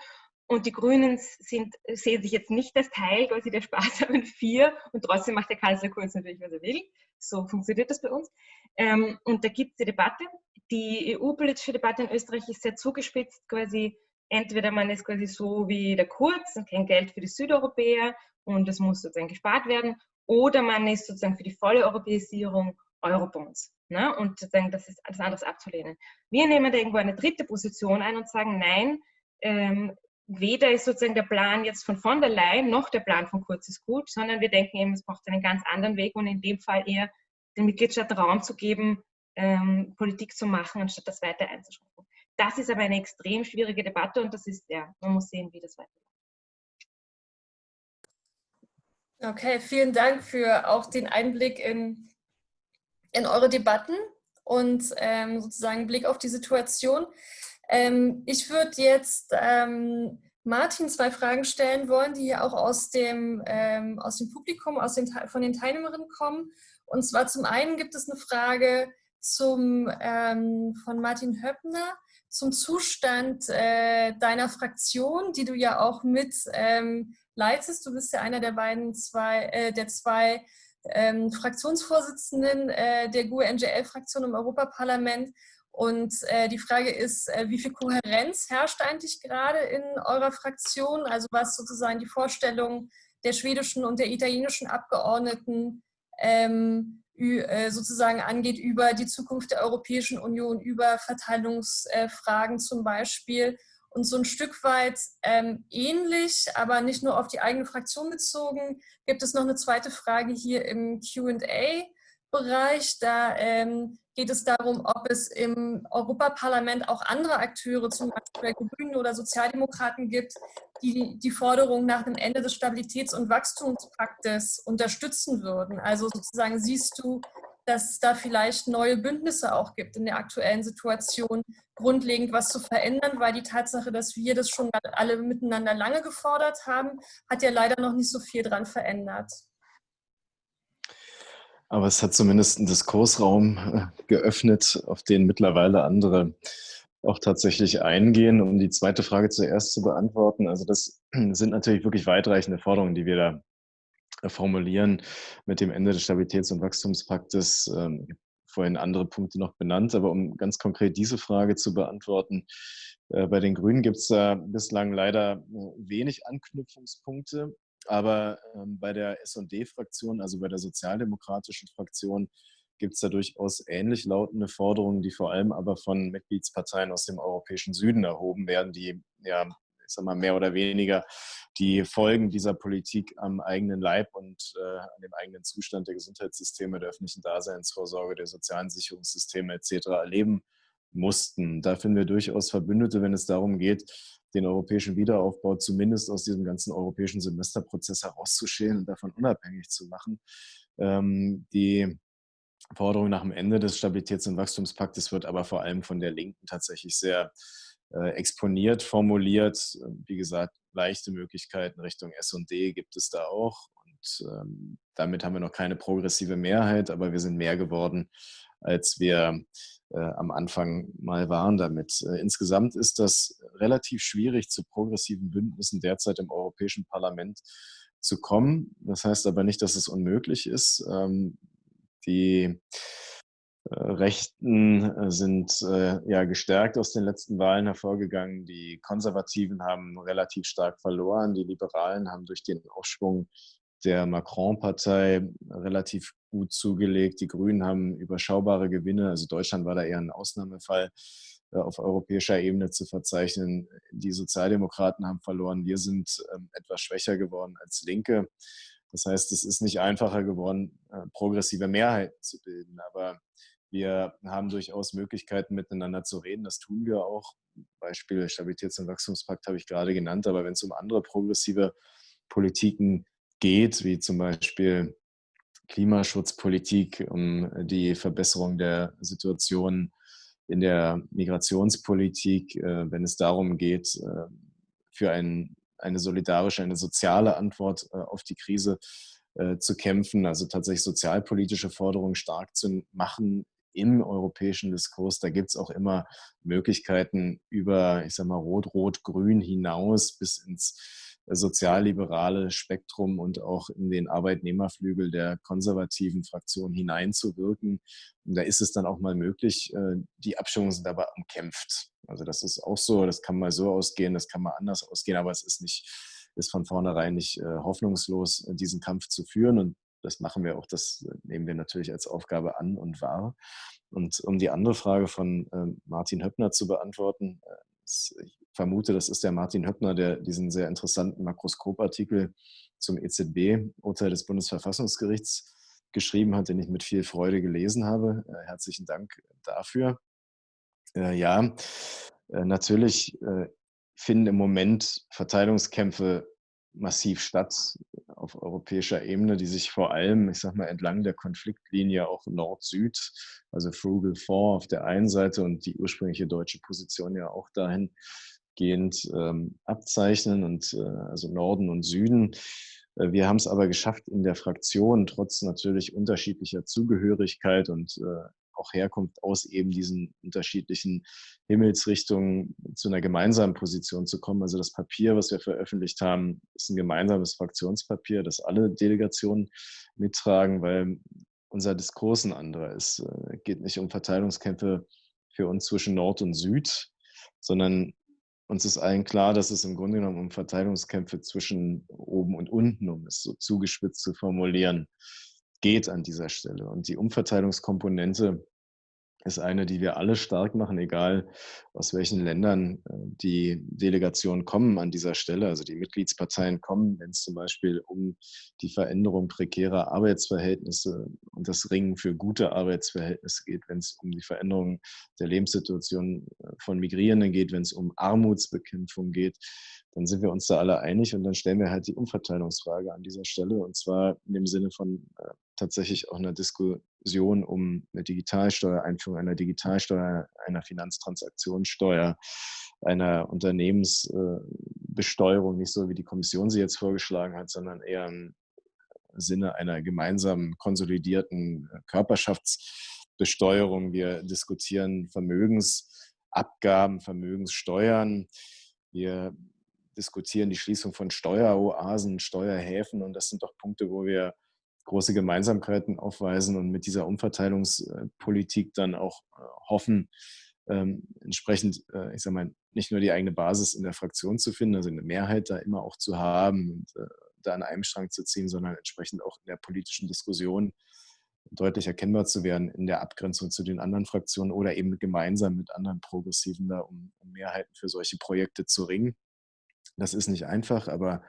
Und die Grünen sind, sehen sich jetzt nicht als Teil quasi der sparsamen Vier und trotzdem macht der Kanzler Kurz natürlich, was er will. So funktioniert das bei uns. Ähm, und da gibt es die Debatte. Die EU-politische Debatte in Österreich ist sehr zugespitzt, quasi entweder man ist quasi so wie der Kurz und kein Geld für die Südeuropäer und es muss sozusagen gespart werden oder man ist sozusagen für die volle Europäisierung Eurobonds. Ne? Und sozusagen das ist alles anderes abzulehnen. Wir nehmen da irgendwo eine dritte Position ein und sagen, nein, ähm, weder ist sozusagen der Plan jetzt von von der Leyen noch der Plan von Kurz ist gut, sondern wir denken eben, es braucht einen ganz anderen Weg und in dem Fall eher den Mitgliedstaaten Raum zu geben, ähm, Politik zu machen, anstatt das weiter einzuschränken. Das ist aber eine extrem schwierige Debatte und das ist, ja, man muss sehen, wie das weitergeht. Okay, vielen Dank für auch den Einblick in, in eure Debatten und ähm, sozusagen Blick auf die Situation. Ähm, ich würde jetzt ähm, Martin zwei Fragen stellen wollen, die ja auch aus dem, ähm, aus dem Publikum, aus den, von den Teilnehmerinnen kommen. Und zwar zum einen gibt es eine Frage zum, ähm, von Martin Höppner zum Zustand äh, deiner Fraktion, die du ja auch mit ähm, leitest. Du bist ja einer der beiden zwei, äh, der zwei ähm, Fraktionsvorsitzenden äh, der GUE-NGL-Fraktion im Europaparlament. Und äh, die Frage ist, äh, wie viel Kohärenz herrscht eigentlich gerade in eurer Fraktion? Also was sozusagen die Vorstellung der schwedischen und der italienischen Abgeordneten ähm, äh, sozusagen angeht über die Zukunft der Europäischen Union, über Verteilungsfragen zum Beispiel und so ein Stück weit ähm, ähnlich, aber nicht nur auf die eigene Fraktion bezogen, gibt es noch eine zweite Frage hier im Q&A-Bereich. Da ähm, geht es darum, ob es im Europaparlament auch andere Akteure, zum Beispiel Grünen oder Sozialdemokraten gibt, die die Forderung nach dem Ende des Stabilitäts- und Wachstumspaktes unterstützen würden. Also sozusagen siehst du dass es da vielleicht neue Bündnisse auch gibt in der aktuellen Situation, grundlegend was zu verändern, weil die Tatsache, dass wir das schon alle miteinander lange gefordert haben, hat ja leider noch nicht so viel dran verändert. Aber es hat zumindest einen Diskursraum äh, geöffnet, auf den mittlerweile andere auch tatsächlich eingehen, um die zweite Frage zuerst zu beantworten. Also das sind natürlich wirklich weitreichende Forderungen, die wir da äh, formulieren mit dem Ende des Stabilitäts- und Wachstumspaktes. Ähm, vorhin andere Punkte noch benannt, aber um ganz konkret diese Frage zu beantworten, äh, bei den Grünen gibt es da bislang leider wenig Anknüpfungspunkte, aber ähm, bei der S&D-Fraktion, also bei der sozialdemokratischen Fraktion, gibt es da durchaus ähnlich lautende Forderungen, die vor allem aber von Mitgliedsparteien aus dem europäischen Süden erhoben werden, die ja ich sag mal, mehr oder weniger die Folgen dieser Politik am eigenen Leib und äh, an dem eigenen Zustand der Gesundheitssysteme, der öffentlichen Daseinsvorsorge, der sozialen Sicherungssysteme etc. erleben mussten. Da finden wir durchaus Verbündete, wenn es darum geht, den europäischen Wiederaufbau zumindest aus diesem ganzen europäischen Semesterprozess herauszuschälen und davon unabhängig zu machen. Ähm, die Forderung nach dem Ende des Stabilitäts- und Wachstumspaktes wird aber vor allem von der Linken tatsächlich sehr äh, exponiert formuliert. Wie gesagt, leichte Möglichkeiten Richtung S&D gibt es da auch. Und ähm, damit haben wir noch keine progressive Mehrheit, aber wir sind mehr geworden, als wir am Anfang mal waren damit. Äh, insgesamt ist das relativ schwierig, zu progressiven Bündnissen derzeit im Europäischen Parlament zu kommen. Das heißt aber nicht, dass es unmöglich ist. Ähm, die äh, Rechten äh, sind äh, ja gestärkt aus den letzten Wahlen hervorgegangen. Die Konservativen haben relativ stark verloren. Die Liberalen haben durch den Aufschwung der Macron-Partei relativ gut zugelegt. Die Grünen haben überschaubare Gewinne. Also Deutschland war da eher ein Ausnahmefall auf europäischer Ebene zu verzeichnen. Die Sozialdemokraten haben verloren. Wir sind ähm, etwas schwächer geworden als Linke. Das heißt, es ist nicht einfacher geworden, progressive Mehrheiten zu bilden. Aber wir haben durchaus Möglichkeiten, miteinander zu reden. Das tun wir auch. Beispiel Stabilitäts- und Wachstumspakt habe ich gerade genannt. Aber wenn es um andere progressive Politiken geht, wie zum Beispiel Klimaschutzpolitik, um die Verbesserung der Situation in der Migrationspolitik, äh, wenn es darum geht, äh, für ein, eine solidarische, eine soziale Antwort äh, auf die Krise zu kämpfen, also tatsächlich sozialpolitische Forderungen stark zu machen, im europäischen Diskurs, da gibt es auch immer Möglichkeiten über, ich sag mal, Rot-Rot-Grün hinaus bis ins sozialliberale Spektrum und auch in den Arbeitnehmerflügel der konservativen Fraktion hineinzuwirken. Und da ist es dann auch mal möglich, äh, die Abstimmungen sind aber umkämpft. Also das ist auch so, das kann mal so ausgehen, das kann mal anders ausgehen, aber es ist nicht, ist von vornherein nicht äh, hoffnungslos, diesen Kampf zu führen. Und das machen wir auch, das nehmen wir natürlich als Aufgabe an und wahr. Und um die andere Frage von ähm, Martin Höppner zu beantworten, äh, ich vermute, das ist der Martin Höppner, der diesen sehr interessanten Makroskopartikel zum EZB-Urteil des Bundesverfassungsgerichts geschrieben hat, den ich mit viel Freude gelesen habe. Äh, herzlichen Dank dafür. Äh, ja, natürlich finden im Moment Verteilungskämpfe massiv statt auf europäischer Ebene, die sich vor allem, ich sag mal, entlang der Konfliktlinie auch Nord-Süd, also Frugal Four auf der einen Seite und die ursprüngliche deutsche Position ja auch dahingehend ähm, abzeichnen und äh, also Norden und Süden. Äh, wir haben es aber geschafft in der Fraktion, trotz natürlich unterschiedlicher Zugehörigkeit und äh, auch Herkunft aus eben diesen unterschiedlichen Himmelsrichtungen zu einer gemeinsamen Position zu kommen. Also das Papier, was wir veröffentlicht haben, ist ein gemeinsames Fraktionspapier, das alle Delegationen mittragen, weil unser Diskurs ein anderer ist. Es geht nicht um Verteilungskämpfe für uns zwischen Nord und Süd, sondern uns ist allen klar, dass es im Grunde genommen um Verteilungskämpfe zwischen oben und unten, um es so zugespitzt zu formulieren, geht an dieser Stelle. Und die Umverteilungskomponente ist eine, die wir alle stark machen, egal aus welchen Ländern äh, die Delegationen kommen an dieser Stelle. Also die Mitgliedsparteien kommen, wenn es zum Beispiel um die Veränderung prekärer Arbeitsverhältnisse und das Ringen für gute Arbeitsverhältnisse geht, wenn es um die Veränderung der Lebenssituation äh, von Migrierenden geht, wenn es um Armutsbekämpfung geht, dann sind wir uns da alle einig und dann stellen wir halt die Umverteilungsfrage an dieser Stelle und zwar in dem Sinne von äh, tatsächlich auch einer Diskussion um eine Digitalsteuer, Einführung einer Digitalsteuer, einer Finanztransaktionssteuer, einer Unternehmensbesteuerung, nicht so wie die Kommission sie jetzt vorgeschlagen hat, sondern eher im Sinne einer gemeinsamen konsolidierten Körperschaftsbesteuerung. Wir diskutieren Vermögensabgaben, Vermögenssteuern. Wir diskutieren die Schließung von Steueroasen, Steuerhäfen und das sind doch Punkte, wo wir große Gemeinsamkeiten aufweisen und mit dieser Umverteilungspolitik dann auch äh, hoffen, ähm, entsprechend, äh, ich sage mal, nicht nur die eigene Basis in der Fraktion zu finden, also eine Mehrheit da immer auch zu haben und äh, da an einem Strang zu ziehen, sondern entsprechend auch in der politischen Diskussion deutlich erkennbar zu werden in der Abgrenzung zu den anderen Fraktionen oder eben gemeinsam mit anderen Progressiven da, um, um Mehrheiten für solche Projekte zu ringen. Das ist nicht einfach, aber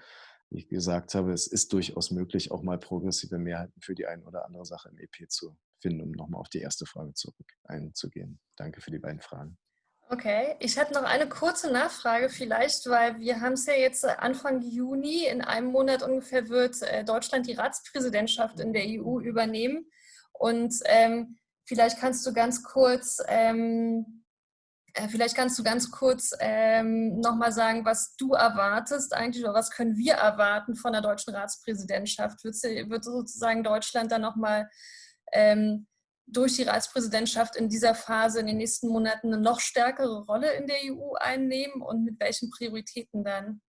ich gesagt habe, es ist durchaus möglich, auch mal progressive Mehrheiten für die eine oder andere Sache im EP zu finden, um nochmal auf die erste Frage zurück einzugehen. Danke für die beiden Fragen. Okay, ich hätte noch eine kurze Nachfrage vielleicht, weil wir haben es ja jetzt Anfang Juni, in einem Monat ungefähr wird äh, Deutschland die Ratspräsidentschaft in der EU übernehmen. Und ähm, vielleicht kannst du ganz kurz ähm, äh, vielleicht kannst du ganz kurz ähm, nochmal sagen, was du erwartest eigentlich oder was können wir erwarten von der deutschen Ratspräsidentschaft? Wird, sie, wird sozusagen Deutschland dann nochmal ähm, durch die Ratspräsidentschaft in dieser Phase in den nächsten Monaten eine noch stärkere Rolle in der EU einnehmen und mit welchen Prioritäten dann?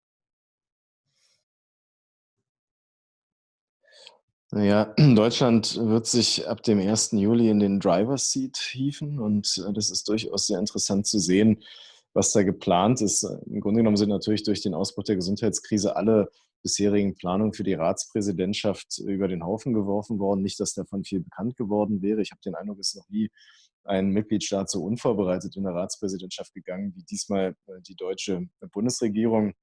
Ja, Deutschland wird sich ab dem 1. Juli in den Driver's Seat hieven und äh, das ist durchaus sehr interessant zu sehen, was da geplant ist. Im Grunde genommen sind natürlich durch den Ausbruch der Gesundheitskrise alle bisherigen Planungen für die Ratspräsidentschaft über den Haufen geworfen worden. Nicht, dass davon viel bekannt geworden wäre. Ich habe den Eindruck, es ist noch nie ein Mitgliedstaat so unvorbereitet in der Ratspräsidentschaft gegangen wie diesmal äh, die deutsche Bundesregierung.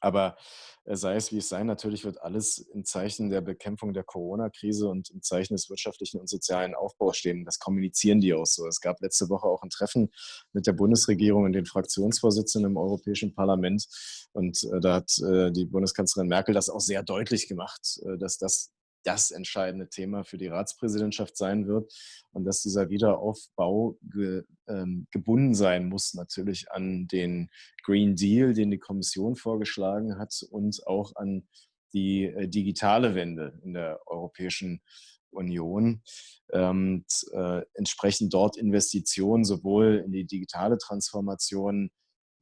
Aber äh, sei es wie es sei, natürlich wird alles im Zeichen der Bekämpfung der Corona-Krise und im Zeichen des wirtschaftlichen und sozialen Aufbaus stehen. Das kommunizieren die auch so. Es gab letzte Woche auch ein Treffen mit der Bundesregierung und den Fraktionsvorsitzenden im Europäischen Parlament. Und äh, da hat äh, die Bundeskanzlerin Merkel das auch sehr deutlich gemacht, dass das das entscheidende Thema für die Ratspräsidentschaft sein wird und dass dieser Wiederaufbau ge, ähm, gebunden sein muss natürlich an den Green Deal, den die Kommission vorgeschlagen hat und auch an die äh, digitale Wende in der Europäischen Union. Ähm, äh, entsprechend dort Investitionen sowohl in die digitale Transformation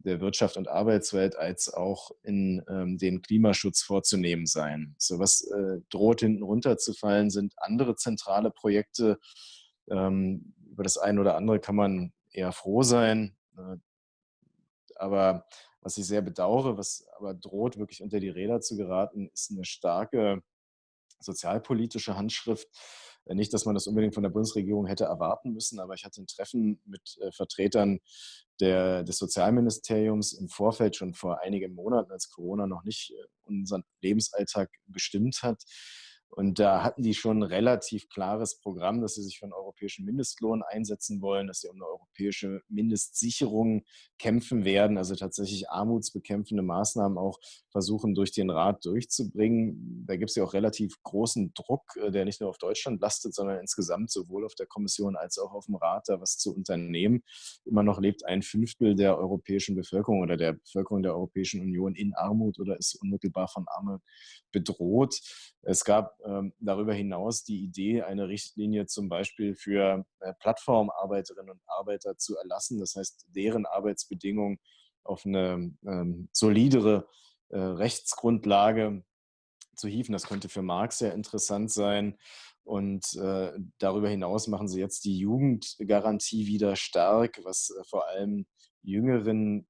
der Wirtschaft und Arbeitswelt als auch in ähm, den Klimaschutz vorzunehmen sein. So was äh, droht hinten runterzufallen, sind andere zentrale Projekte. Ähm, über das eine oder andere kann man eher froh sein. Äh, aber was ich sehr bedauere, was aber droht, wirklich unter die Räder zu geraten, ist eine starke sozialpolitische Handschrift. Äh, nicht, dass man das unbedingt von der Bundesregierung hätte erwarten müssen, aber ich hatte ein Treffen mit äh, Vertretern der, des Sozialministeriums im Vorfeld schon vor einigen Monaten, als Corona noch nicht äh, unseren Lebensalltag bestimmt hat. Und da hatten die schon ein relativ klares Programm, dass sie sich für einen europäischen Mindestlohn einsetzen wollen, dass sie um eine europäische Mindestsicherung kämpfen werden, also tatsächlich armutsbekämpfende Maßnahmen auch versuchen, durch den Rat durchzubringen. Da gibt es ja auch relativ großen Druck, äh, der nicht nur auf Deutschland lastet, sondern insgesamt sowohl auf der Kommission als auch auf dem Rat, da was zu unternehmen. Immer noch lebt ein Fünftel der europäischen Bevölkerung oder der Bevölkerung der Europäischen Union in Armut oder ist unmittelbar von Armut bedroht. Es gab darüber hinaus die Idee, eine Richtlinie zum Beispiel für äh, Plattformarbeiterinnen und Arbeiter zu erlassen. Das heißt, deren Arbeitsbedingungen auf eine ähm, solidere äh, Rechtsgrundlage zu hieven. Das könnte für Marx sehr interessant sein. Und äh, darüber hinaus machen sie jetzt die Jugendgarantie wieder stark, was äh, vor allem jüngeren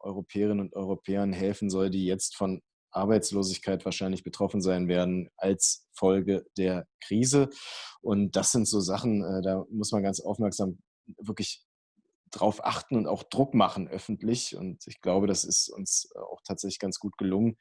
Europäerinnen und Europäern helfen soll, die jetzt von Arbeitslosigkeit wahrscheinlich betroffen sein werden als Folge der Krise. Und das sind so Sachen, äh, da muss man ganz aufmerksam wirklich drauf achten und auch Druck machen öffentlich. Und ich glaube, das ist uns auch tatsächlich ganz gut gelungen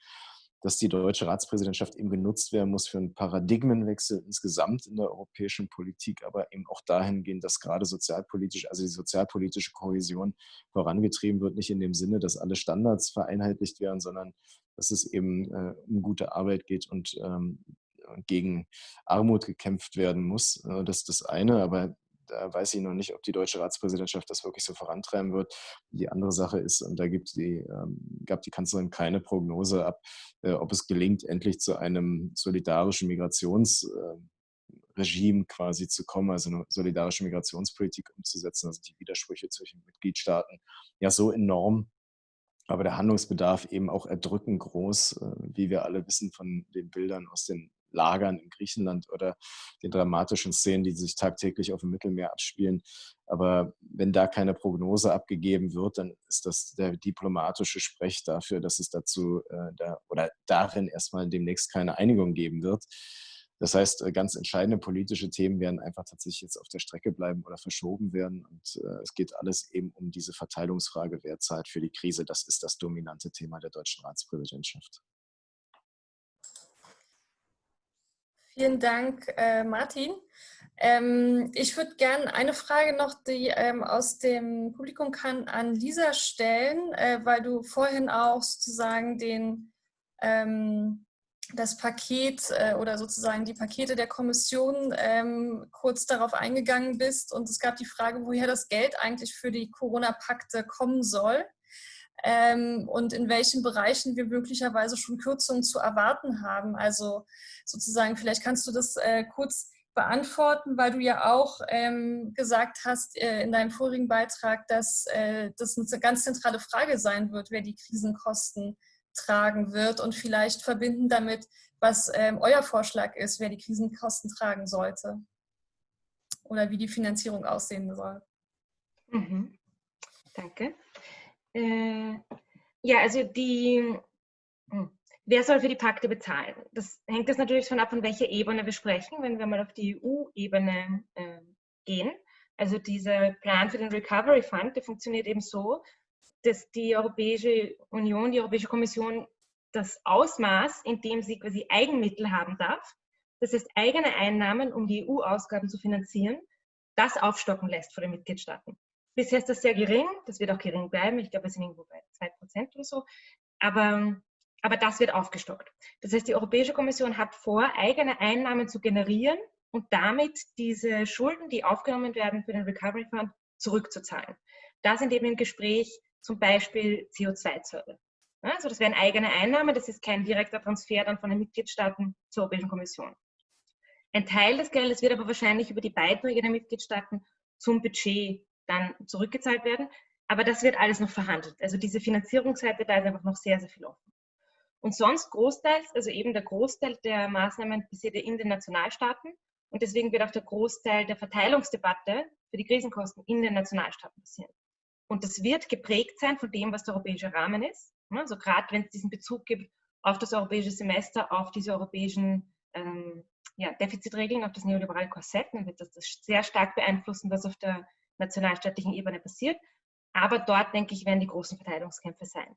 dass die deutsche Ratspräsidentschaft eben genutzt werden muss für einen Paradigmenwechsel insgesamt in der europäischen Politik, aber eben auch dahingehend, dass gerade sozialpolitisch, also die sozialpolitische Kohäsion vorangetrieben wird, nicht in dem Sinne, dass alle Standards vereinheitlicht werden, sondern dass es eben äh, um gute Arbeit geht und ähm, gegen Armut gekämpft werden muss. Äh, das ist das eine, aber da weiß ich noch nicht, ob die deutsche Ratspräsidentschaft das wirklich so vorantreiben wird. Die andere Sache ist, und da gibt die, ähm, gab die Kanzlerin keine Prognose ab, äh, ob es gelingt, endlich zu einem solidarischen Migrationsregime äh, quasi zu kommen, also eine solidarische Migrationspolitik umzusetzen, also die Widersprüche zwischen Mitgliedstaaten ja so enorm, aber der Handlungsbedarf eben auch erdrückend groß, äh, wie wir alle wissen von den Bildern aus den Lagern in Griechenland oder den dramatischen Szenen, die sich tagtäglich auf dem Mittelmeer abspielen. Aber wenn da keine Prognose abgegeben wird, dann ist das der diplomatische Sprech dafür, dass es dazu äh, da, oder darin erstmal demnächst keine Einigung geben wird. Das heißt, äh, ganz entscheidende politische Themen werden einfach tatsächlich jetzt auf der Strecke bleiben oder verschoben werden. Und äh, es geht alles eben um diese Verteilungsfrage, wer zahlt für die Krise. Das ist das dominante Thema der deutschen Ratspräsidentschaft. Vielen Dank, äh, Martin. Ähm, ich würde gerne eine Frage noch, die ähm, aus dem Publikum kann, an Lisa stellen, äh, weil du vorhin auch sozusagen den, ähm, das Paket äh, oder sozusagen die Pakete der Kommission ähm, kurz darauf eingegangen bist. Und es gab die Frage, woher das Geld eigentlich für die Corona-Pakte kommen soll ähm, und in welchen Bereichen wir möglicherweise schon Kürzungen zu erwarten haben. Also sozusagen, vielleicht kannst du das äh, kurz beantworten, weil du ja auch ähm, gesagt hast äh, in deinem vorigen Beitrag, dass äh, das eine ganz zentrale Frage sein wird, wer die Krisenkosten tragen wird und vielleicht verbinden damit, was ähm, euer Vorschlag ist, wer die Krisenkosten tragen sollte oder wie die Finanzierung aussehen soll. Mhm. Danke. Äh, ja, also die, hm, wer soll für die Pakte bezahlen? Das hängt jetzt natürlich von ab, von welcher Ebene wir sprechen. Wenn wir mal auf die EU-Ebene äh, gehen, also dieser Plan für den Recovery Fund, der funktioniert eben so, dass die Europäische Union, die Europäische Kommission das Ausmaß, in dem sie quasi Eigenmittel haben darf, das heißt eigene Einnahmen, um die EU-Ausgaben zu finanzieren, das aufstocken lässt vor den Mitgliedstaaten. Bisher ist das sehr gering, das wird auch gering bleiben. Ich glaube, wir sind irgendwo bei 2% oder so. Aber, aber das wird aufgestockt. Das heißt, die Europäische Kommission hat vor, eigene Einnahmen zu generieren und damit diese Schulden, die aufgenommen werden für den Recovery Fund, zurückzuzahlen. Da sind eben im Gespräch zum Beispiel CO2-Zölle. Also das wären eigene Einnahmen, das ist kein direkter Transfer dann von den Mitgliedstaaten zur Europäischen Kommission. Ein Teil des Geldes wird aber wahrscheinlich über die Beiträge der Mitgliedstaaten zum Budget dann zurückgezahlt werden. Aber das wird alles noch verhandelt. Also diese Finanzierungsseite, da ist einfach noch sehr, sehr viel offen. Und sonst großteils, also eben der Großteil der Maßnahmen passiert in den Nationalstaaten. Und deswegen wird auch der Großteil der Verteilungsdebatte für die Krisenkosten in den Nationalstaaten passieren. Und das wird geprägt sein von dem, was der europäische Rahmen ist. Also gerade wenn es diesen Bezug gibt auf das europäische Semester, auf diese europäischen ähm, ja, Defizitregeln, auf das neoliberale Korsett, dann wird das, das sehr stark beeinflussen, was auf der nationalstaatlichen Ebene passiert. Aber dort, denke ich, werden die großen Verteidigungskämpfe sein.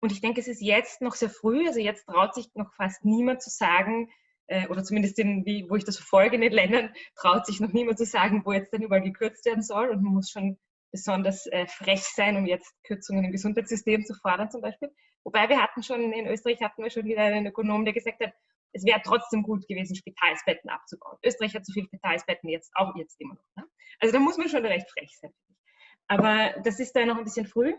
Und ich denke, es ist jetzt noch sehr früh, also jetzt traut sich noch fast niemand zu sagen, äh, oder zumindest in, wie, wo ich das verfolge in den Ländern, traut sich noch niemand zu sagen, wo jetzt dann überall gekürzt werden soll. Und man muss schon besonders äh, frech sein, um jetzt Kürzungen im Gesundheitssystem zu fordern zum Beispiel. Wobei wir hatten schon, in Österreich hatten wir schon wieder einen Ökonom, der gesagt hat, es wäre trotzdem gut gewesen, Spitalsbetten abzubauen. Österreich hat so viele Spitalsbetten jetzt, auch jetzt immer noch. Ne? Also da muss man schon recht frech sein. Aber das ist da noch ein bisschen früh.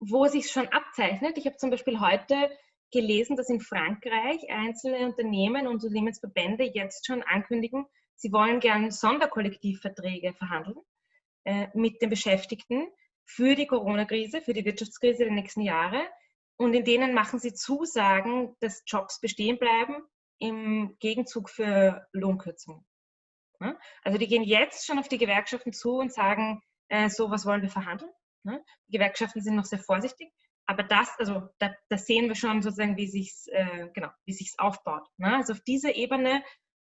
Wo sich schon abzeichnet, ich habe zum Beispiel heute gelesen, dass in Frankreich einzelne Unternehmen und Unternehmensverbände jetzt schon ankündigen, sie wollen gern Sonderkollektivverträge verhandeln äh, mit den Beschäftigten für die Corona-Krise, für die Wirtschaftskrise der nächsten Jahre, und in denen machen sie Zusagen, dass Jobs bestehen bleiben im Gegenzug für Lohnkürzungen. Also die gehen jetzt schon auf die Gewerkschaften zu und sagen, äh, so was wollen wir verhandeln. Die Gewerkschaften sind noch sehr vorsichtig, aber das, also da, da sehen wir schon sozusagen, wie sich's, äh, genau, aufbaut. Also auf dieser Ebene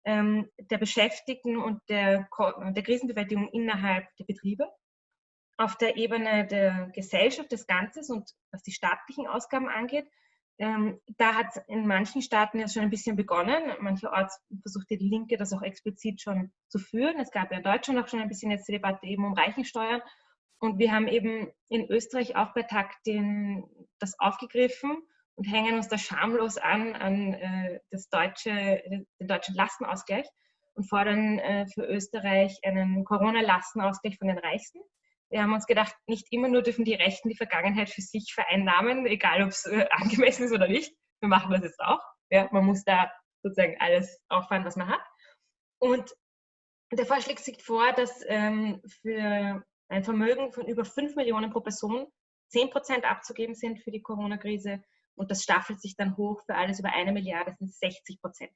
ähm, der Beschäftigten und der, der Krisenbewältigung innerhalb der Betriebe auf der Ebene der Gesellschaft des Ganzes und was die staatlichen Ausgaben angeht, ähm, da hat in manchen Staaten ja schon ein bisschen begonnen. Mancherorts versuchte die Linke das auch explizit schon zu führen. Es gab ja in Deutschland auch schon ein bisschen jetzt die Debatte eben um Reichensteuern. Und wir haben eben in Österreich auch bei Takt den, das aufgegriffen und hängen uns da schamlos an an äh, das deutsche, den deutschen Lastenausgleich und fordern äh, für Österreich einen Corona-Lastenausgleich von den Reichsten. Wir haben uns gedacht, nicht immer nur dürfen die Rechten die Vergangenheit für sich vereinnahmen, egal ob es äh, angemessen ist oder nicht. Wir machen das jetzt auch. Ja, man muss da sozusagen alles auffahren, was man hat. Und der Vorschlag sieht vor, dass ähm, für ein Vermögen von über 5 Millionen pro Person 10 Prozent abzugeben sind für die Corona-Krise und das staffelt sich dann hoch für alles über eine Milliarde, sind 60 Prozent.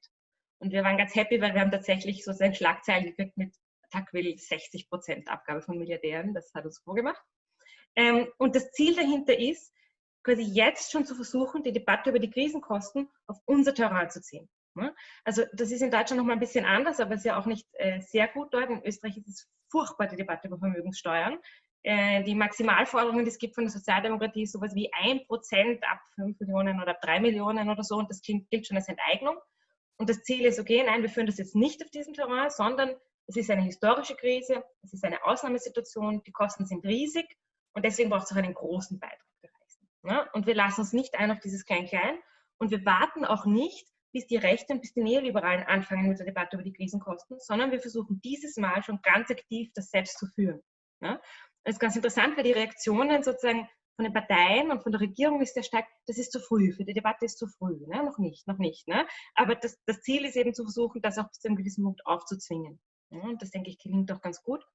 Und wir waren ganz happy, weil wir haben tatsächlich sozusagen Schlagzeilen gekriegt mit TAC will 60 Prozent Abgabe von Milliardären, das hat uns vorgemacht. Ähm, und das Ziel dahinter ist, quasi jetzt schon zu versuchen, die Debatte über die Krisenkosten auf unser Terrain zu ziehen. Ne? Also das ist in Deutschland noch mal ein bisschen anders, aber es ist ja auch nicht äh, sehr gut dort. In Österreich ist es furchtbar, die Debatte über Vermögenssteuern. Äh, die Maximalforderungen, die es gibt von der Sozialdemokratie, sowas wie 1% ab 5 Millionen oder ab 3 Millionen oder so und das gilt schon als Enteignung. Und das Ziel ist, okay, nein, wir führen das jetzt nicht auf diesem Terrain, sondern es ist eine historische Krise, es ist eine Ausnahmesituation, die Kosten sind riesig und deswegen braucht es auch einen großen Beitrag der Reichsten. Ja? Und wir lassen uns nicht ein auf dieses Klein-Klein und wir warten auch nicht, bis die Rechten bis die Neoliberalen anfangen mit der Debatte über die Krisenkosten, sondern wir versuchen dieses Mal schon ganz aktiv das selbst zu führen. Ja? Das ist ganz interessant, weil die Reaktionen sozusagen von den Parteien und von der Regierung ist sehr stark, das ist zu früh, für die Debatte ist zu früh, ne? noch nicht, noch nicht. Ne? Aber das, das Ziel ist eben zu versuchen, das auch bis zu einem gewissen Punkt aufzuzwingen. Ja? Und das, denke ich, gelingt doch ganz gut.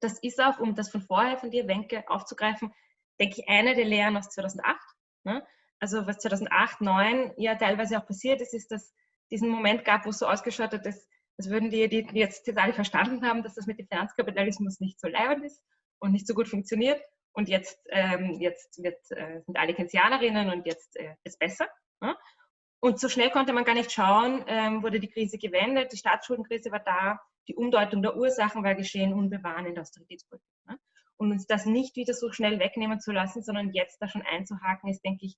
Das ist auch, um das von vorher von dir, Wenke, aufzugreifen, denke ich, eine der Lehren aus 2008. Ne? Also was 2008, 2009 ja teilweise auch passiert ist, ist, dass diesen Moment gab, wo es so ausgeschaut hat, dass, als würden die, die jetzt, jetzt alle verstanden haben, dass das mit dem Finanzkapitalismus nicht so leibend ist und nicht so gut funktioniert. Und jetzt, ähm, jetzt wird, äh, sind alle Keynesianerinnen und jetzt äh, ist besser. Ne? Und so schnell konnte man gar nicht schauen, ähm, wurde die Krise gewendet, die Staatsschuldenkrise war da, die Umdeutung der Ursachen war geschehen waren in der Austeritätspolitik. Ne? Und uns das nicht wieder so schnell wegnehmen zu lassen, sondern jetzt da schon einzuhaken, ist, denke ich,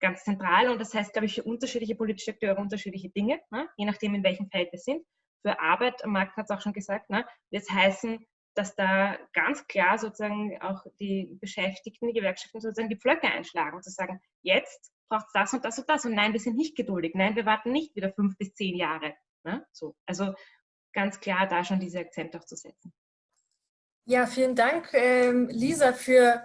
ganz zentral. Und das heißt, glaube ich, für unterschiedliche politische Akteure unterschiedliche Dinge, ne? je nachdem, in welchem Feld wir sind. Für Arbeit, Marc hat es auch schon gesagt, ne? wird es heißen, dass da ganz klar sozusagen auch die Beschäftigten, die Gewerkschaften sozusagen die Pflöcke einschlagen und zu sagen, jetzt braucht es das und das und das und nein, wir sind nicht geduldig, nein, wir warten nicht wieder fünf bis zehn Jahre. Ne? So, also ganz klar da schon diese Akzente auch zu setzen. Ja, vielen Dank, ähm, Lisa, für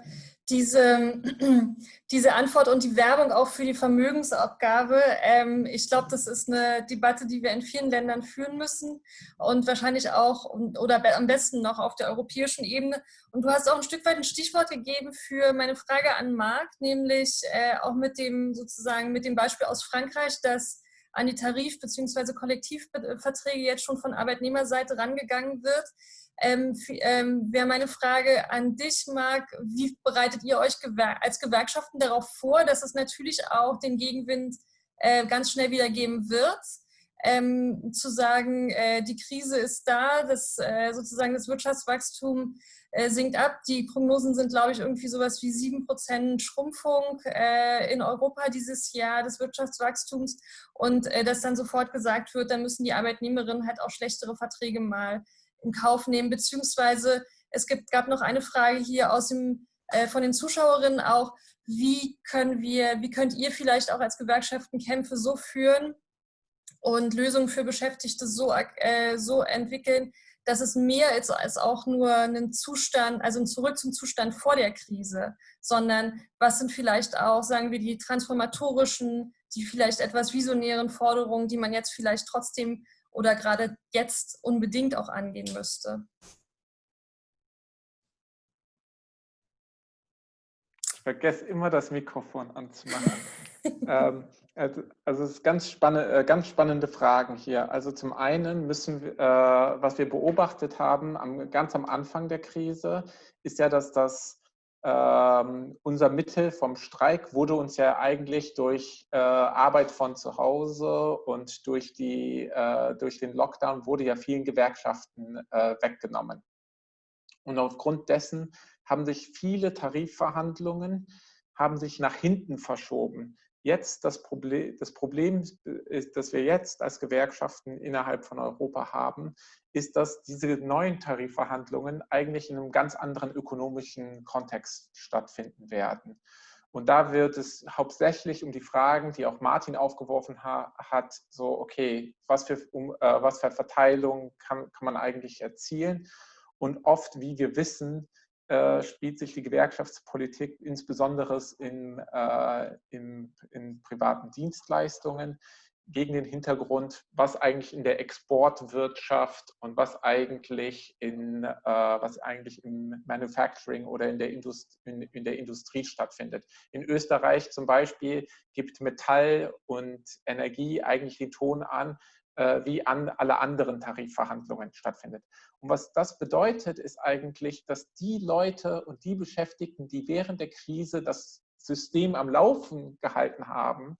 diese, diese Antwort und die Werbung auch für die Vermögensabgabe. Ähm, ich glaube, das ist eine Debatte, die wir in vielen Ländern führen müssen und wahrscheinlich auch oder am besten noch auf der europäischen Ebene. Und du hast auch ein Stück weit ein Stichwort gegeben für meine Frage an Marc, nämlich äh, auch mit dem sozusagen mit dem Beispiel aus Frankreich, dass an die Tarif- bzw. Kollektivverträge jetzt schon von Arbeitnehmerseite rangegangen wird. Ähm, ähm, Wäre meine Frage an dich, Marc, wie bereitet ihr euch als Gewerkschaften darauf vor, dass es natürlich auch den Gegenwind äh, ganz schnell wieder geben wird? Ähm, zu sagen, äh, die Krise ist da, das, äh, sozusagen das Wirtschaftswachstum äh, sinkt ab. Die Prognosen sind, glaube ich, irgendwie sowas wie 7% Schrumpfung äh, in Europa dieses Jahr des Wirtschaftswachstums. Und äh, dass dann sofort gesagt wird, dann müssen die Arbeitnehmerinnen halt auch schlechtere Verträge mal in Kauf nehmen, beziehungsweise es gibt, gab noch eine Frage hier aus dem, äh, von den Zuschauerinnen auch, wie können wir, wie könnt ihr vielleicht auch als Gewerkschaften Kämpfe so führen und Lösungen für Beschäftigte so, äh, so entwickeln, dass es mehr ist als auch nur ein Zustand, also ein Zurück zum Zustand vor der Krise, sondern was sind vielleicht auch, sagen wir, die transformatorischen, die vielleicht etwas visionären Forderungen, die man jetzt vielleicht trotzdem oder gerade jetzt unbedingt auch angehen müsste? Ich vergesse immer das Mikrofon anzumachen. ähm, also, also es ist ganz, spanne, äh, ganz spannende Fragen hier. Also zum einen müssen wir, äh, was wir beobachtet haben, am, ganz am Anfang der Krise, ist ja, dass das ähm, unser Mittel vom Streik wurde uns ja eigentlich durch äh, Arbeit von zu Hause und durch, die, äh, durch den Lockdown wurde ja vielen Gewerkschaften äh, weggenommen. Und aufgrund dessen haben sich viele Tarifverhandlungen haben sich nach hinten verschoben. Jetzt das Problem, das Problem das wir jetzt als Gewerkschaften innerhalb von Europa haben, ist, dass diese neuen Tarifverhandlungen eigentlich in einem ganz anderen ökonomischen Kontext stattfinden werden. Und da wird es hauptsächlich um die Fragen, die auch Martin aufgeworfen ha hat, so, okay, was für, um, äh, was für Verteilung kann, kann man eigentlich erzielen? Und oft, wie wir wissen, äh, spielt sich die Gewerkschaftspolitik insbesondere in, äh, in, in privaten Dienstleistungen gegen den Hintergrund, was eigentlich in der Exportwirtschaft und was eigentlich in äh, was eigentlich im Manufacturing oder in der, Indust in, in, der Industrie stattfindet. In Österreich zum Beispiel gibt Metall und Energie eigentlich den Ton an, wie an alle anderen Tarifverhandlungen stattfindet. Und was das bedeutet, ist eigentlich, dass die Leute und die Beschäftigten, die während der Krise das System am Laufen gehalten haben,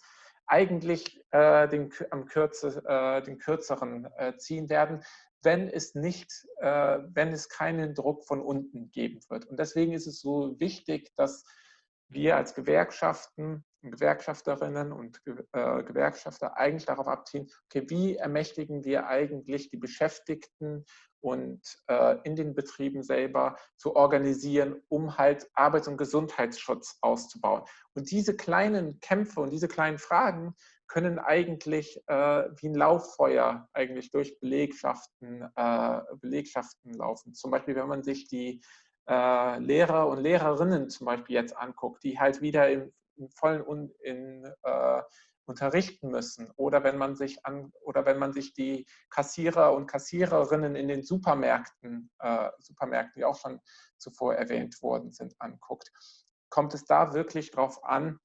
eigentlich äh, den, am Kürze, äh, den kürzeren äh, ziehen werden, wenn es nicht, äh, wenn es keinen Druck von unten geben wird. Und deswegen ist es so wichtig, dass wir als Gewerkschaften Gewerkschafterinnen und äh, Gewerkschafter eigentlich darauf abziehen, okay, wie ermächtigen wir eigentlich die Beschäftigten und äh, in den Betrieben selber zu organisieren, um halt Arbeits- und Gesundheitsschutz auszubauen. Und diese kleinen Kämpfe und diese kleinen Fragen können eigentlich äh, wie ein Lauffeuer eigentlich durch Belegschaften, äh, Belegschaften laufen. Zum Beispiel, wenn man sich die äh, Lehrer und Lehrerinnen zum Beispiel jetzt anguckt, die halt wieder im, im vollen in, äh, unterrichten müssen. Oder wenn man sich an oder wenn man sich die Kassierer und Kassiererinnen in den Supermärkten, äh, Supermärkten, die auch schon zuvor erwähnt worden sind, anguckt, kommt es da wirklich darauf an,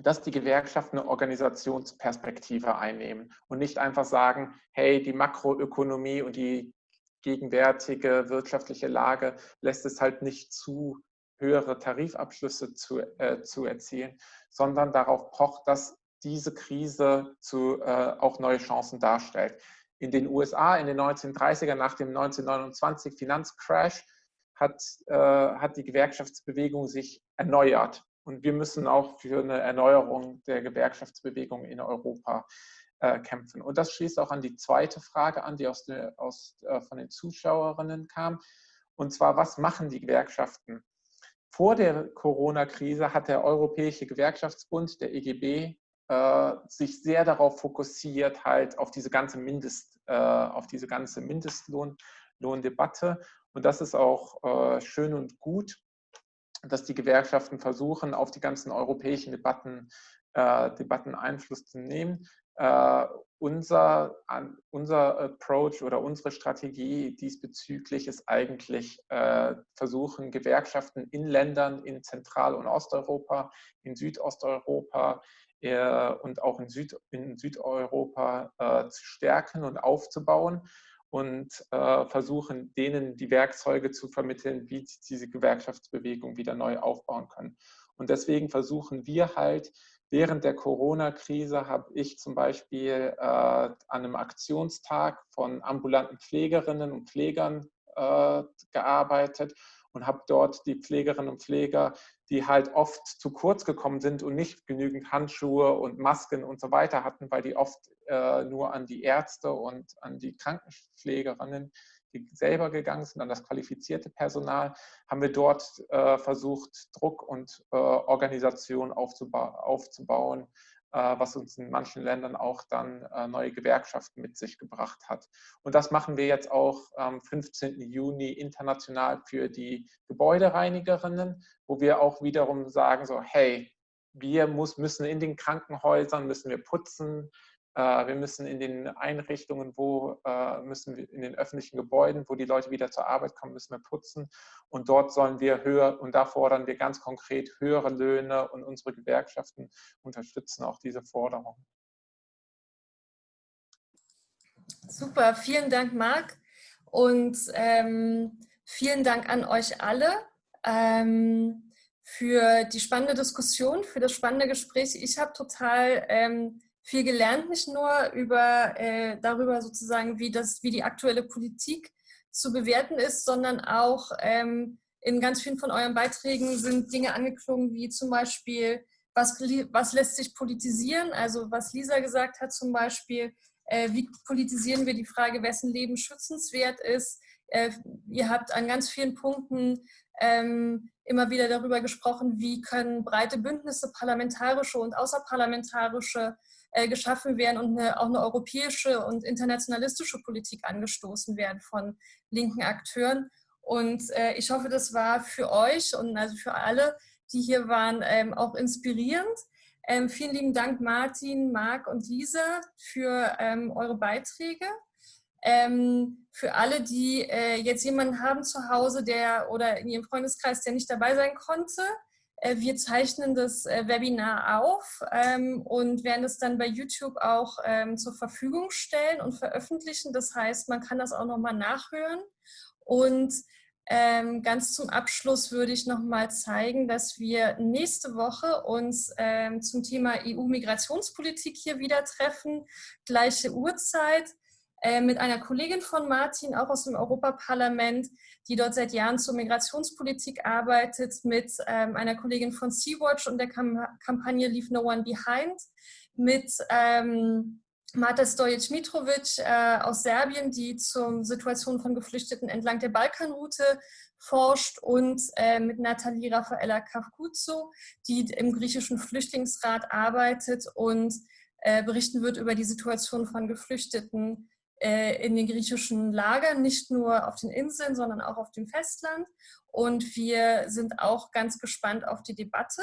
dass die Gewerkschaften eine Organisationsperspektive einnehmen und nicht einfach sagen, hey, die Makroökonomie und die gegenwärtige wirtschaftliche Lage lässt es halt nicht zu, höhere Tarifabschlüsse zu, äh, zu erzielen, sondern darauf pocht, dass diese Krise zu, äh, auch neue Chancen darstellt. In den USA in den 1930er nach dem 1929 Finanzcrash hat, äh, hat die Gewerkschaftsbewegung sich erneuert. Und wir müssen auch für eine Erneuerung der Gewerkschaftsbewegung in Europa äh, kämpfen. Und das schließt auch an die zweite Frage an, die aus der, aus, äh, von den Zuschauerinnen kam. Und zwar, was machen die Gewerkschaften? Vor der Corona-Krise hat der Europäische Gewerkschaftsbund, der EGB, äh, sich sehr darauf fokussiert, halt auf diese ganze Mindest, äh, auf diese ganze Mindestlohndebatte. Und das ist auch äh, schön und gut, dass die Gewerkschaften versuchen, auf die ganzen europäischen Debatten, äh, Debatten Einfluss zu nehmen. Uh, unser, an, unser Approach oder unsere Strategie diesbezüglich ist eigentlich uh, versuchen, Gewerkschaften in Ländern in Zentral- und Osteuropa, in Südosteuropa, äh, und auch in, Süd, in Südeuropa äh, zu stärken und aufzubauen und äh, versuchen, denen die Werkzeuge zu vermitteln, wie sie diese Gewerkschaftsbewegung wieder neu aufbauen können. Und deswegen versuchen wir halt, während der Corona-Krise habe ich zum Beispiel äh, an einem Aktionstag von ambulanten Pflegerinnen und Pflegern äh, gearbeitet und habe dort die Pflegerinnen und Pfleger die halt oft zu kurz gekommen sind und nicht genügend Handschuhe und Masken und so weiter hatten, weil die oft äh, nur an die Ärzte und an die Krankenpflegerinnen, die selber gegangen sind, an das qualifizierte Personal, haben wir dort äh, versucht, Druck und äh, Organisation aufzuba aufzubauen, äh, was uns in manchen Ländern auch dann äh, neue Gewerkschaften mit sich gebracht hat. Und das machen wir jetzt auch am 15. Juni international für die Gebäudereinigerinnen, wo wir auch wiederum sagen, so, hey, wir muss, müssen in den Krankenhäusern, müssen wir putzen, wir müssen in den Einrichtungen, wo äh, müssen wir in den öffentlichen Gebäuden, wo die Leute wieder zur Arbeit kommen, müssen wir putzen. Und dort sollen wir höher, und da fordern wir ganz konkret höhere Löhne und unsere Gewerkschaften unterstützen auch diese Forderung. Super, vielen Dank, Marc. Und ähm, vielen Dank an euch alle ähm, für die spannende Diskussion, für das spannende Gespräch. Ich habe total ähm, viel gelernt, nicht nur über, äh, darüber sozusagen, wie, das, wie die aktuelle Politik zu bewerten ist, sondern auch ähm, in ganz vielen von euren Beiträgen sind Dinge angeklungen, wie zum Beispiel, was, was lässt sich politisieren, also was Lisa gesagt hat zum Beispiel, äh, wie politisieren wir die Frage, wessen Leben schützenswert ist. Äh, ihr habt an ganz vielen Punkten ähm, immer wieder darüber gesprochen, wie können breite Bündnisse, parlamentarische und außerparlamentarische, äh, geschaffen werden und eine, auch eine europäische und internationalistische Politik angestoßen werden von linken Akteuren. Und äh, ich hoffe, das war für euch und also für alle, die hier waren, ähm, auch inspirierend. Ähm, vielen lieben Dank Martin, Marc und Lisa für ähm, eure Beiträge. Ähm, für alle, die äh, jetzt jemanden haben zu Hause, der oder in ihrem Freundeskreis, der nicht dabei sein konnte, wir zeichnen das äh, Webinar auf ähm, und werden es dann bei YouTube auch ähm, zur Verfügung stellen und veröffentlichen. Das heißt, man kann das auch nochmal nachhören. Und ähm, ganz zum Abschluss würde ich nochmal zeigen, dass wir nächste Woche uns zum Thema EU-Migrationspolitik hier wieder treffen. Gleiche Uhrzeit. Äh, mit einer Kollegin von Martin, auch aus dem Europaparlament, die dort seit Jahren zur Migrationspolitik arbeitet, mit ähm, einer Kollegin von Sea-Watch und der Kampagne Leave No One Behind, mit ähm, Marta Stojic-Mitrovic äh, aus Serbien, die zur Situation von Geflüchteten entlang der Balkanroute forscht und äh, mit Nathalie Raffaella Kafkuzo, die im griechischen Flüchtlingsrat arbeitet und berichten wird über die Situation von Geflüchteten in den griechischen Lagern, nicht nur auf den Inseln, sondern auch auf dem Festland. Und wir sind auch ganz gespannt auf die Debatte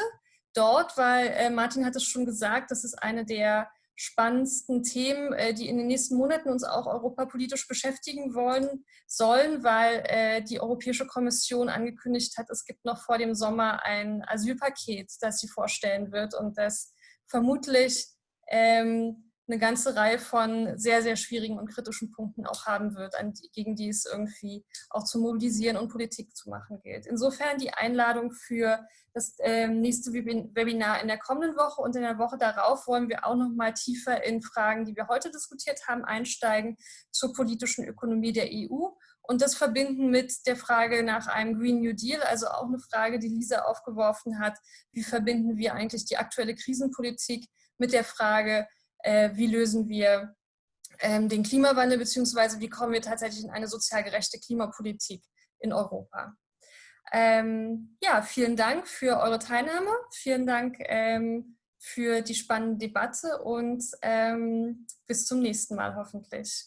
dort, weil äh, Martin hat es schon gesagt, das ist eine der spannendsten Themen, äh, die in den nächsten Monaten uns auch europapolitisch beschäftigen wollen sollen, weil äh, die Europäische Kommission angekündigt hat, es gibt noch vor dem Sommer ein Asylpaket, das sie vorstellen wird und das vermutlich ähm, eine ganze Reihe von sehr, sehr schwierigen und kritischen Punkten auch haben wird, gegen die es irgendwie auch zu mobilisieren und Politik zu machen gilt. Insofern die Einladung für das ähm, nächste Webinar in der kommenden Woche und in der Woche darauf wollen wir auch noch mal tiefer in Fragen, die wir heute diskutiert haben, einsteigen zur politischen Ökonomie der EU und das verbinden mit der Frage nach einem Green New Deal, also auch eine Frage, die Lisa aufgeworfen hat, wie verbinden wir eigentlich die aktuelle Krisenpolitik mit der Frage, äh, wie lösen wir ähm, den Klimawandel, beziehungsweise wie kommen wir tatsächlich in eine sozial gerechte Klimapolitik in Europa. Ähm, ja, vielen Dank für eure Teilnahme, vielen Dank ähm, für die spannende Debatte und ähm, bis zum nächsten Mal hoffentlich.